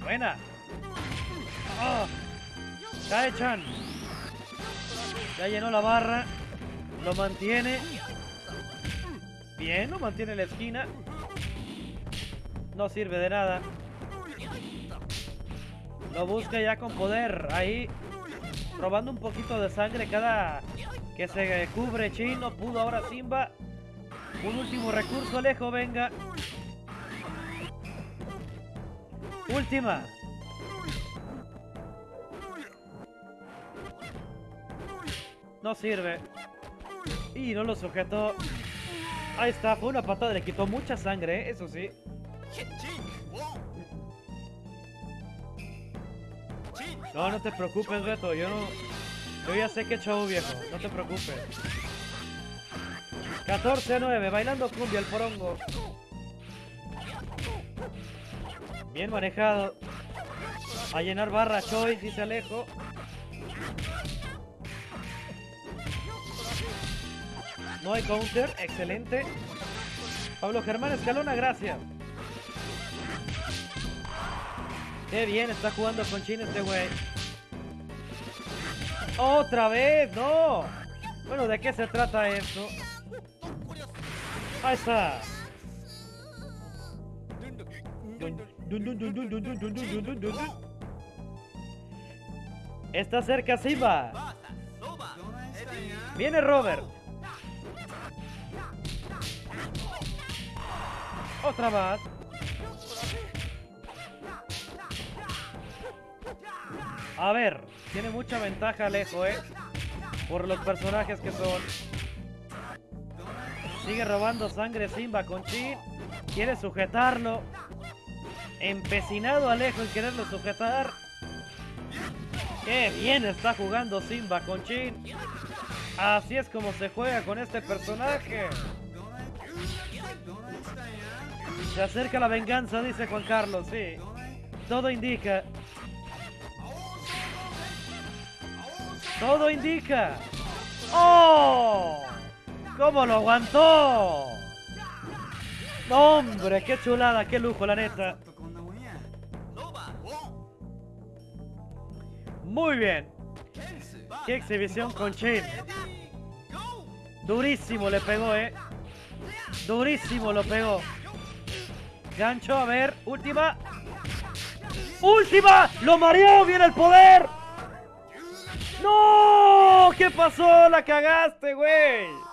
S1: Buena. Oh. Ya llenó la barra. Lo mantiene. Bien, lo mantiene en la esquina. No sirve de nada. Lo busca ya con poder. Ahí. Robando un poquito de sangre cada que se cubre Chino. Pudo ahora Simba. Un último recurso, Alejo, venga. Última. No sirve. Y no lo sujetó. Ahí está, fue una patada, le quitó mucha sangre, ¿eh? eso sí. No, no te preocupes, Beto, yo no... Yo ya sé que chavo viejo, no te preocupes. 14 a 9, bailando cumbia el porongo. Bien manejado. A llenar barra Choi, dice Alejo. No hay counter, excelente. Pablo Germán Escalona, gracias. Qué bien está jugando con Chin este güey. ¡Otra vez! ¡No! Bueno, ¿de qué se trata esto? Ahí está. Está cerca Simba. Viene Robert. Otra más. A ver, tiene mucha ventaja Alejo, ¿eh? Por los personajes que son. Sigue robando sangre Simba con Chi. Quiere sujetarlo. Empecinado Alejo en quererlo sujetar. Qué bien está jugando Simba con Chin. Así es como se juega con este personaje. Se acerca la venganza, dice Juan Carlos, sí. Todo indica. Todo indica. ¡Oh! ¿Cómo lo aguantó? Hombre, qué chulada, qué lujo, la neta. Muy bien. Qué exhibición con Chin. Durísimo le pegó, eh. Durísimo lo pegó. Gancho, a ver, última. ¡Última! ¡Lo mareó! ¡Viene el poder! ¡No! ¿Qué pasó? ¡La cagaste, güey!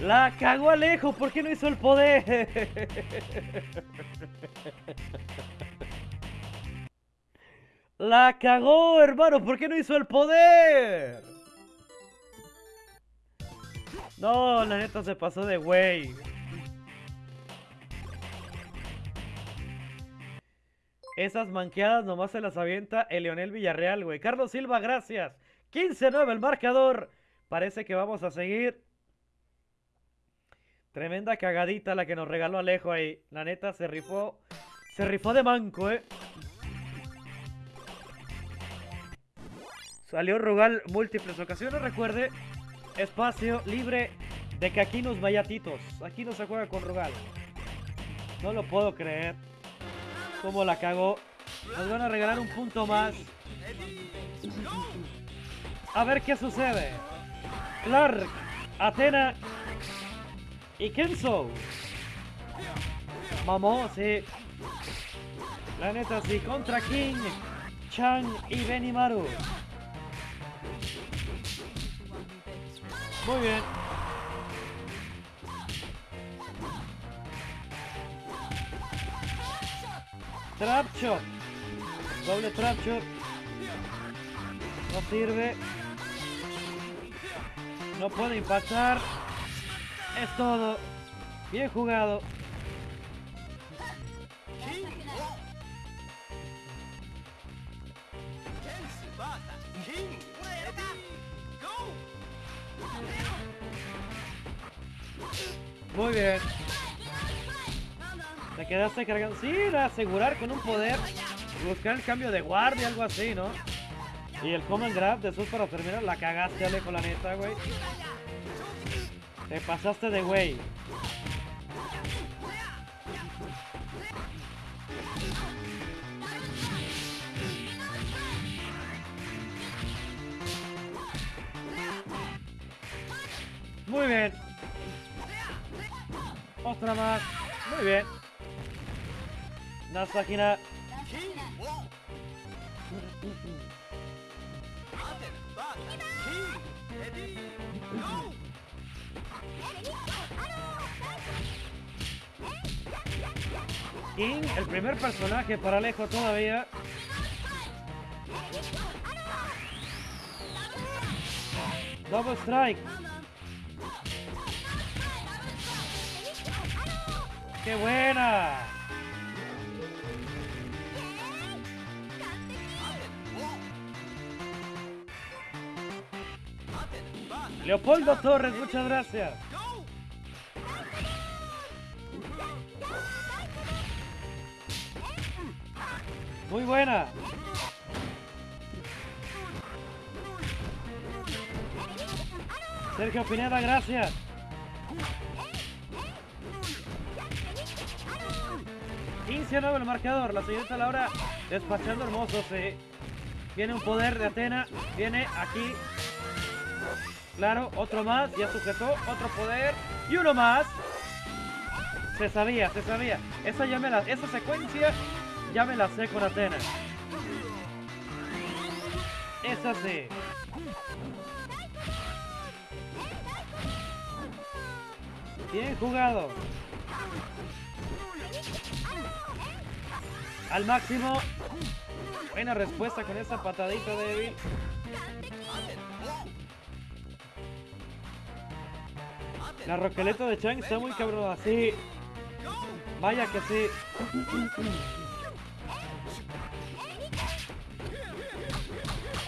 S1: La cagó Alejo, ¿por qué no hizo el poder? La cagó, hermano, ¿por qué no hizo el poder? No, la neta se pasó de güey. Esas manqueadas nomás se las avienta el Leonel Villarreal, güey. Carlos Silva, gracias. 15-9 el marcador. Parece que vamos a seguir. Tremenda cagadita la que nos regaló Alejo ahí. La neta se rifó. Se rifó de manco, eh. Salió Rugal múltiples ocasiones. Recuerde, espacio libre de que aquí nos vayatitos. Aquí no se juega con Rugal. No lo puedo creer. Cómo la cagó. Nos van a regalar un punto más. A ver qué sucede. Clark, Atena y Kenzo. Mamó, sí. La neta, sí. Contra King, Chan y Benimaru. Muy bien. Trap shot. Doble trap shot. No sirve. No puede impactar. Es todo. Bien jugado. Muy bien. Te quedaste cargando. Sí, de asegurar con un poder. Buscar el cambio de guardia, algo así, ¿no? Y el command grab de sus para terminar. La cagaste, Alejo, la neta, güey. Te pasaste de güey. Muy bien. Otra más. Muy bien. Nasakina. King, el primer personaje para Alejo todavía. Double strike. ¡Qué buena! Leopoldo Torres, muchas gracias. Muy buena. Sergio Pineda, gracias. Nuevo el marcador. La siguiente Laura despachando hermoso. Sí. Viene un poder de Atena. Viene aquí. Claro, otro más. Ya sujetó. Otro poder. Y uno más. Se sabía, se sabía. Esa ya me la, esa secuencia ya me la sé con Atena. Esa sí. Bien jugado. Al máximo. Buena respuesta con esa patadita débil. La roqueleta de Chang está muy cabrón así. Vaya que sí.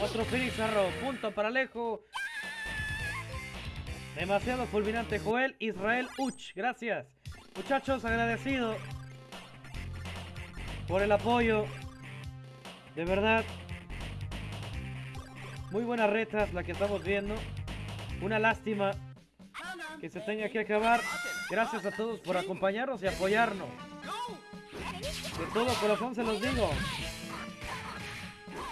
S1: Otro Phoenix Arrow. Punto para Alejo. Demasiado fulminante Joel Israel Uch. Gracias. Muchachos, agradecido por el apoyo. De verdad, Muy buenas retas la que estamos viendo. Una lástima que se tenga que acabar. Gracias a todos por acompañarnos y apoyarnos. De todo corazón se los digo.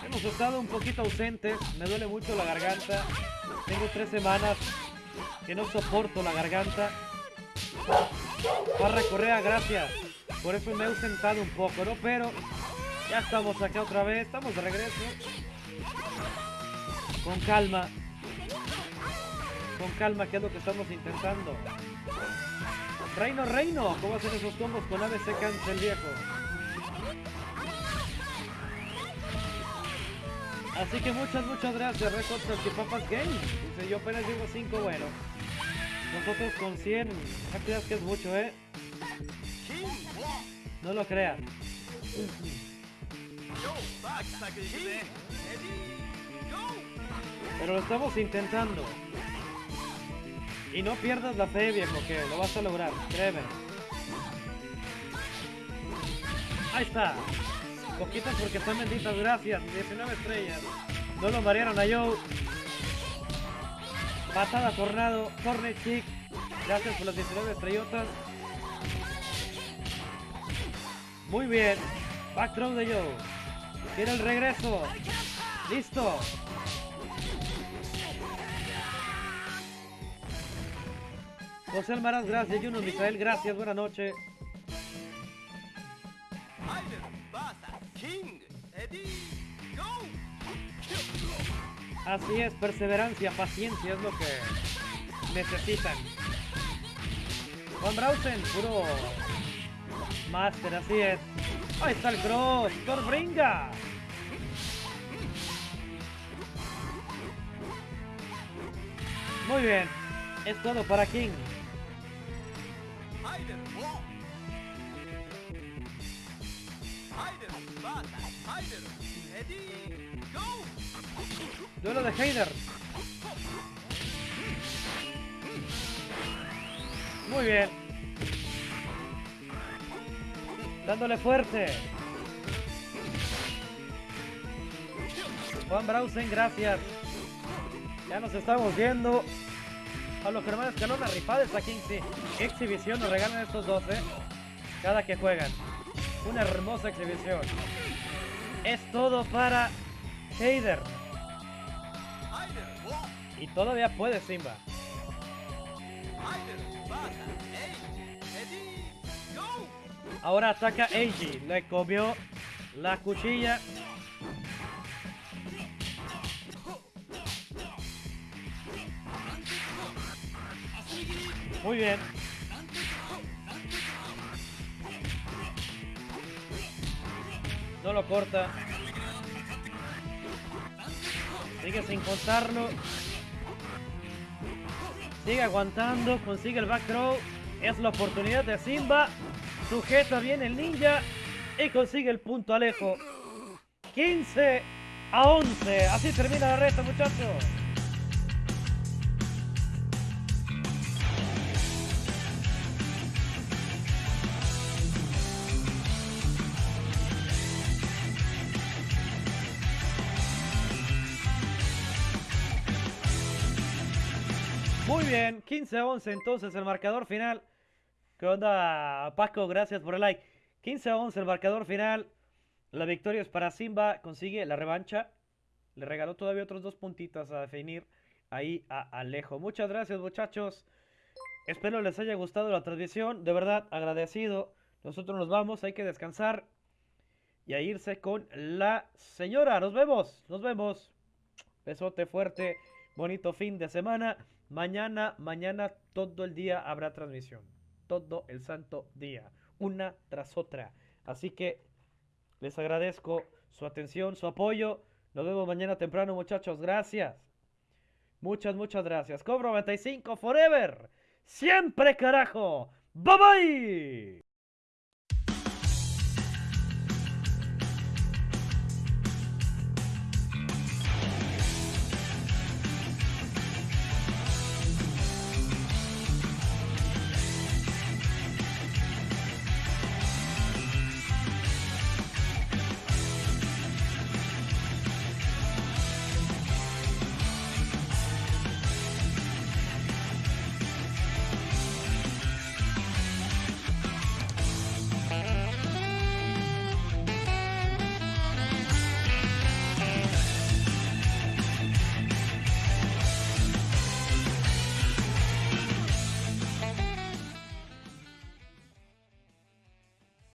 S1: Hemos estado un poquito ausentes. Me duele mucho la garganta. Tengo tres semanas que no soporto la garganta. Parra Correa, gracias. Por eso me he ausentado un poco, ¿no? Pero ya estamos acá otra vez. Estamos de regreso. Con calma. Con calma, que es lo que estamos intentando. Reino, reino. ¿Cómo hacen esos combos con ABC Cancel viejo? Así que muchas, muchas gracias, Record Papas Game. Dice, yo apenas digo 5, bueno. Nosotros con 100, no creas que es mucho, ¿eh? No lo creas. Pero lo estamos intentando. Y no pierdas la fe, viejo, que lo vas a lograr, créeme. Ahí está. Poquitas porque están benditas, gracias. 19 estrellas. No lo marearon a Joe. Patada Tornado, Torne Chick. Gracias por las 19 estrellotas. Muy bien. Back throw de Joe. Quiere el regreso. Listo. José Almaraz, gracias. Juno Misael, gracias. Buenas noches. Así es, perseverancia, paciencia es lo que necesitan. Juan Brausen, puro Master, así es. Ahí está el cross, Torbringa. Muy bien, es todo para King. Duelo de Heider. Muy bien. Dándole fuerte. Juan Brausen, gracias. Ya nos estamos viendo. A los hermanos Escalón, rifada esta 15. Qué exhibición nos regalan estos dos, eh. Cada que juegan. Una hermosa exhibición. Es todo para Heider. Y todavía puede Simba. Ahora ataca Eiji. Le comió la cuchilla. Muy bien. No lo corta. Sigue sin contarlo. Sigue aguantando, consigue el back throw. Es la oportunidad de Simba. Sujeta bien el ninja y consigue el punto Alejo. 15 a 11. Así termina la reta, muchachos. Bien, 15 a 11 entonces el marcador final. ¿Qué onda, Paco? Gracias por el like. 15 a 11 el marcador final. La victoria es para Simba. Consigue la revancha. Le regaló todavía otros dos puntitos a definir ahí a Alejo. Muchas gracias, muchachos. Espero les haya gustado la transmisión. De verdad, agradecido. Nosotros nos vamos, hay que descansar. Y a irse con la señora. Nos vemos, nos vemos. Besote fuerte. Bonito fin de semana. Mañana, mañana todo el día habrá transmisión. Todo el santo día. Una tras otra. Así que les agradezco su atención, su apoyo. Nos vemos mañana temprano, muchachos. Gracias. Muchas, muchas gracias. Cobro 95 Forever. Siempre, carajo. Bye bye.